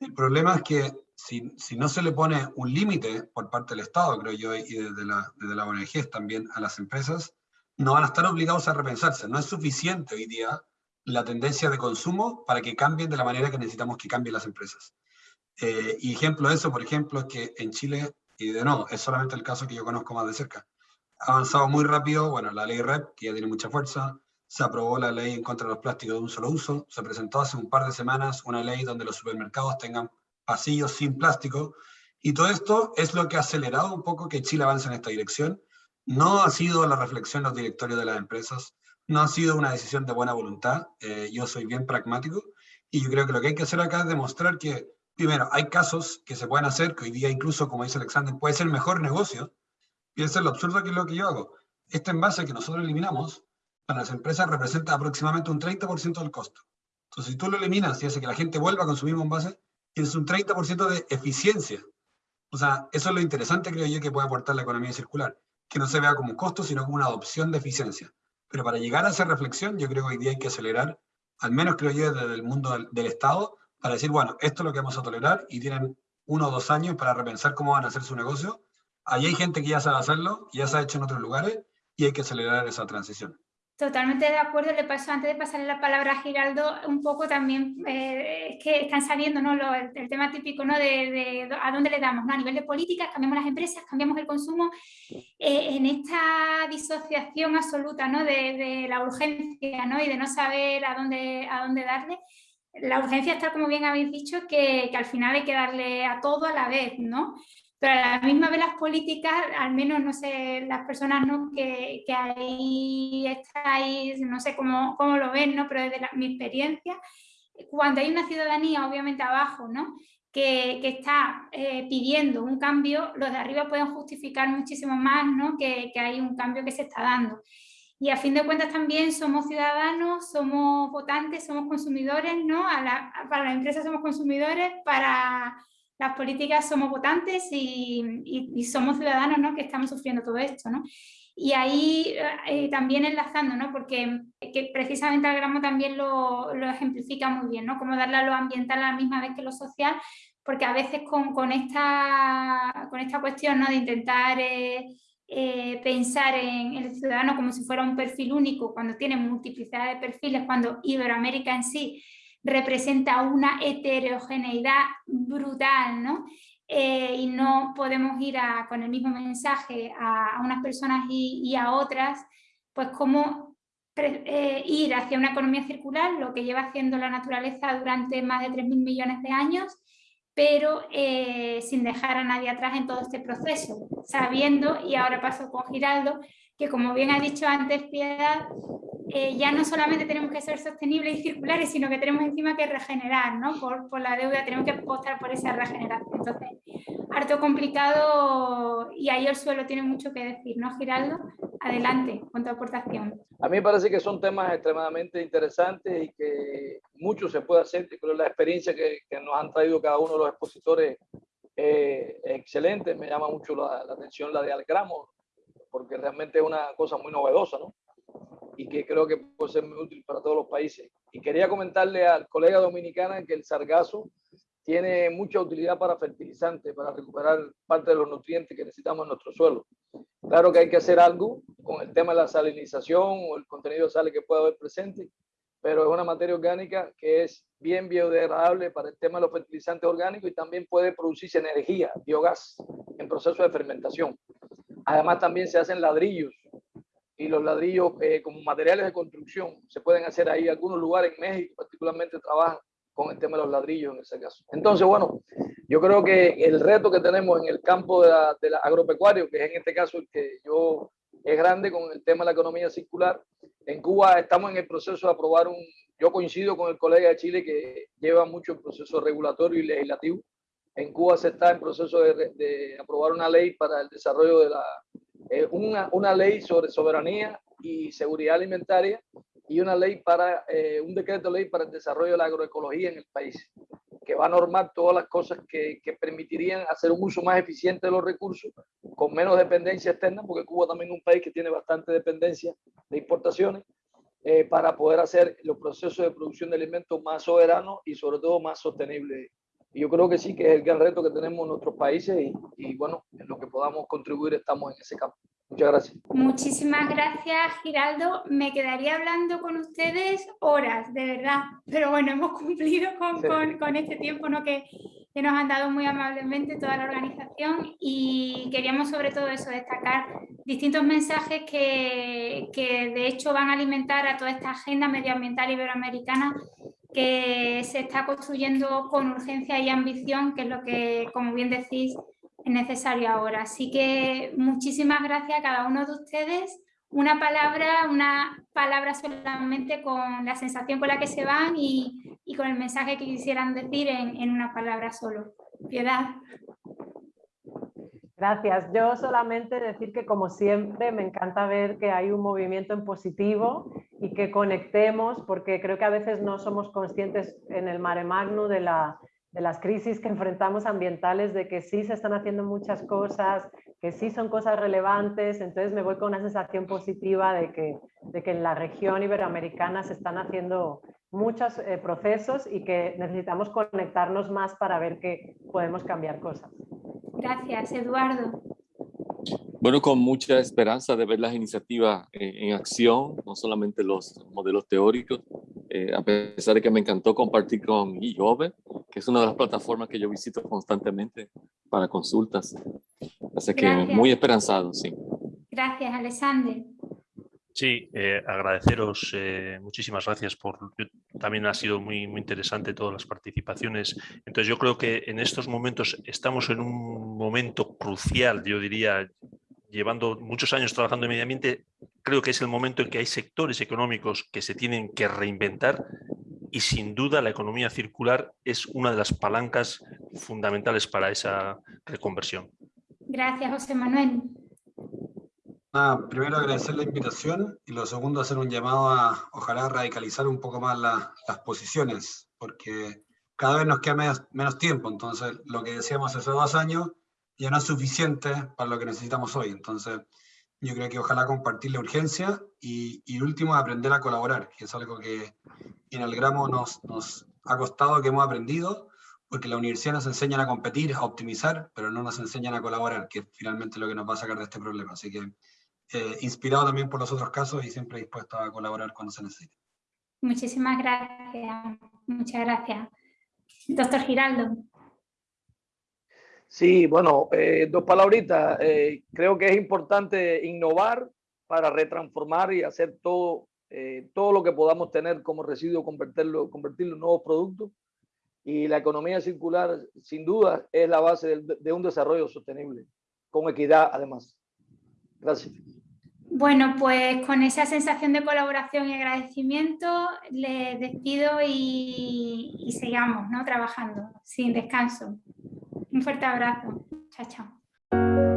El problema es que si, si no se le pone un límite por parte del Estado, creo yo, y desde la, desde la ONG también a las empresas, no van a estar obligados a repensarse. No es suficiente hoy día la tendencia de consumo para que cambien de la manera que necesitamos que cambien las empresas. Eh, y ejemplo de eso, por ejemplo, es que en Chile, y de nuevo, es solamente el caso que yo conozco más de cerca, avanzado muy rápido, bueno, la ley REP, que ya tiene mucha fuerza, se aprobó la ley en contra de los plásticos de un solo uso, se presentó hace un par de semanas una ley donde los supermercados tengan pasillos sin plástico, y todo esto es lo que ha acelerado un poco que Chile avance en esta dirección. No ha sido la reflexión de los directorios de las empresas, no ha sido una decisión de buena voluntad, eh, yo soy bien pragmático, y yo creo que lo que hay que hacer acá es demostrar que, primero, hay casos que se pueden hacer, que hoy día incluso, como dice Alexander, puede ser mejor negocio, Y eso es lo absurdo que es lo que yo hago. Este envase que nosotros eliminamos, para las empresas representa aproximadamente un 30% del costo. Entonces, si tú lo eliminas y hace que la gente vuelva a consumir envase, tienes un 30% de eficiencia. O sea, eso es lo interesante, creo yo, que puede aportar la economía circular. Que no se vea como un costo, sino como una adopción de eficiencia. Pero para llegar a esa reflexión, yo creo que hoy día hay que acelerar, al menos creo yo, desde el mundo del, del Estado, para decir, bueno, esto es lo que vamos a tolerar y tienen uno o dos años para repensar cómo van a hacer su negocio. Ahí hay gente que ya sabe hacerlo, ya se ha hecho en otros lugares y hay que acelerar esa transición. Totalmente de acuerdo, le paso antes de pasarle la palabra a Giraldo, un poco también eh, que están saliendo ¿no? Lo, el, tema típico ¿no? De, de, a dónde le damos, ¿no? a nivel de políticas, cambiamos las empresas, cambiamos el consumo, eh, en esta disociación absoluta ¿no? de, de, la urgencia ¿no? y de no saber a dónde, a dónde darle, la urgencia está, como bien habéis dicho, que, que, al final hay que darle a todo a la vez, ¿no? Pero a la misma vez las políticas, al menos, no sé, las personas ¿no? que, que ahí estáis, no sé cómo, cómo lo ven, ¿no? Pero desde la, mi experiencia, cuando hay una ciudadanía, obviamente abajo, ¿no? Que, que, está eh, pidiendo un cambio, los de arriba pueden justificar muchísimo más ¿no? que, que, hay un cambio que se está dando. Y a fin de cuentas también somos ciudadanos, somos votantes, somos consumidores, ¿no? A la, para las empresas somos consumidores, para las políticas somos votantes y, somos ciudadanos, ¿no? Que estamos sufriendo todo esto, ¿no? Y ahí eh, también enlazando, ¿no? Porque que precisamente el gramo también lo, lo, ejemplifica muy bien, ¿no? Cómo darle a lo ambiental a la misma vez que lo social, porque a veces con, con, esta, con esta cuestión, ¿no? De intentar... Eh, eh, pensar en el ciudadano como si fuera un perfil único cuando tiene multiplicidad de perfiles, cuando Iberoamérica en sí representa una heterogeneidad brutal, ¿no? Eh, y no podemos ir con el mismo mensaje a, unas personas y, y, a otras, pues cómo eh, ir hacia una economía circular, lo que lleva haciendo la naturaleza durante más de 3.000 millones de años, pero eh, sin dejar a nadie atrás en todo este proceso, sabiendo, y ahora paso con Giraldo, que como bien ha dicho antes Piedad, eh, ya no solamente tenemos que ser sostenibles y circulares, sino que tenemos encima que regenerar, ¿no? Por, por la deuda tenemos que apostar por esa regeneración. Entonces, harto complicado y ahí el suelo tiene mucho que decir, ¿no, Giraldo? Adelante con tu aportación. A mí me parece que son temas extremadamente interesantes y que mucho se puede hacer. Creo que la experiencia que, que nos han traído cada uno de los expositores eh, excelente. Me llama mucho la, la, atención la de Algramo, porque realmente es una cosa muy novedosa, ¿no? Y que creo que puede ser muy útil para todos los países. Y quería comentarle al colega dominicana que el sargazo tiene mucha utilidad para fertilizantes, para recuperar parte de los nutrientes que necesitamos en nuestro suelo. Claro que hay que hacer algo con el tema de la salinización o el contenido de sales que pueda haber presente, pero es una materia orgánica que es bien biodegradable para el tema de los fertilizantes orgánicos y también puede producirse energía, biogás, en proceso de fermentación. Además también se hacen ladrillos y los ladrillos eh, como materiales de construcción se pueden hacer ahí. Algunos lugares en México particularmente trabajan con el tema de los ladrillos en ese caso. Entonces, bueno, yo creo que el reto que tenemos en el campo de la, de la agropecuario, que es en este caso el que yo es grande con el tema de la economía circular. En Cuba estamos en el proceso de aprobar un, yo coincido con el colega de Chile que lleva mucho el proceso regulatorio y legislativo. En Cuba se está en proceso de, aprobar una ley para el desarrollo de la, eh, una, una ley sobre soberanía y seguridad alimentaria y una ley para, eh, un decreto de ley para el desarrollo de la agroecología en el país, que va a normar todas las cosas que, que, permitirían hacer un uso más eficiente de los recursos, con menos dependencia externa, porque Cuba también es un país que tiene bastante dependencia de importaciones, eh, para poder hacer los procesos de producción de alimentos más soberanos y sobre todo más sostenibles. Y yo creo que sí, que es el gran reto que tenemos en nuestros países y, y bueno, en lo que podamos contribuir estamos en ese campo. Muchas gracias. Muchísimas gracias, Giraldo. Me quedaría hablando con ustedes horas, de verdad. Pero bueno, hemos cumplido con, sí. con, con este tiempo ¿no? que, que, nos han dado muy amablemente toda la organización y queríamos sobre todo eso, destacar distintos mensajes que, que de hecho van a alimentar a toda esta agenda medioambiental iberoamericana que se está construyendo con urgencia y ambición, que es lo que, como bien decís, es necesario ahora. Así que muchísimas gracias a cada uno de ustedes. Una palabra, una palabra solamente con la sensación con la que se van y, con el mensaje que quisieran decir en, en, una palabra solo. Piedad. Gracias. Yo solamente decir que como siempre me encanta ver que hay un movimiento en positivo y que conectemos porque creo que a veces no somos conscientes en el mare magnum de, la, de las crisis que enfrentamos ambientales, de que sí se están haciendo muchas cosas, que sí son cosas relevantes, entonces me voy con una sensación positiva de que, de que en la región iberoamericana se están haciendo muchos eh, procesos y que necesitamos conectarnos más para ver que podemos cambiar cosas. Gracias, Eduardo. Bueno, con mucha esperanza de ver las iniciativas en, acción, no solamente los modelos teóricos, eh, a pesar de que me encantó compartir con IOVE, que es una de las plataformas que yo visito constantemente para consultas. Así que muy esperanzado, sí. Gracias, Alexander. Sí, eh, agradeceros eh, muchísimas gracias por, también ha sido muy, muy interesante todas las participaciones. Entonces yo creo que en estos momentos estamos en un momento crucial, yo diría, llevando muchos años trabajando en medio ambiente, creo que es el momento en que hay sectores económicos que se tienen que reinventar y sin duda la economía circular es una de las palancas fundamentales para esa reconversión. Gracias, José Manuel primero agradecer la invitación y lo segundo hacer un llamado a ojalá radicalizar un poco más las posiciones, porque cada vez nos queda menos, tiempo, entonces lo que decíamos hace dos años ya no es suficiente para lo que necesitamos hoy, entonces yo creo que ojalá compartir la urgencia y, y último aprender a colaborar, que es algo que en el gramo nos, nos ha costado, que hemos aprendido, porque la universidad nos enseña a competir, a optimizar, pero no nos enseñan a colaborar, que es finalmente lo que nos va a sacar de este problema. Así que eh, inspirado también por los otros casos y siempre dispuesto a colaborar cuando se necesite. Muchísimas gracias, muchas gracias. Doctor Giraldo. Sí, bueno, eh, dos palabritas. Eh, creo que es importante innovar para retransformar y hacer todo, todo lo que podamos tener como residuo, convertirlo, convertirlo en nuevos productos. Y la economía circular, sin duda, es la base de un desarrollo sostenible, con equidad además. Gracias. Bueno, pues con esa sensación de colaboración y agradecimiento les despido y, y sigamos ¿no? trabajando sin descanso. Un fuerte abrazo. Chao, chao.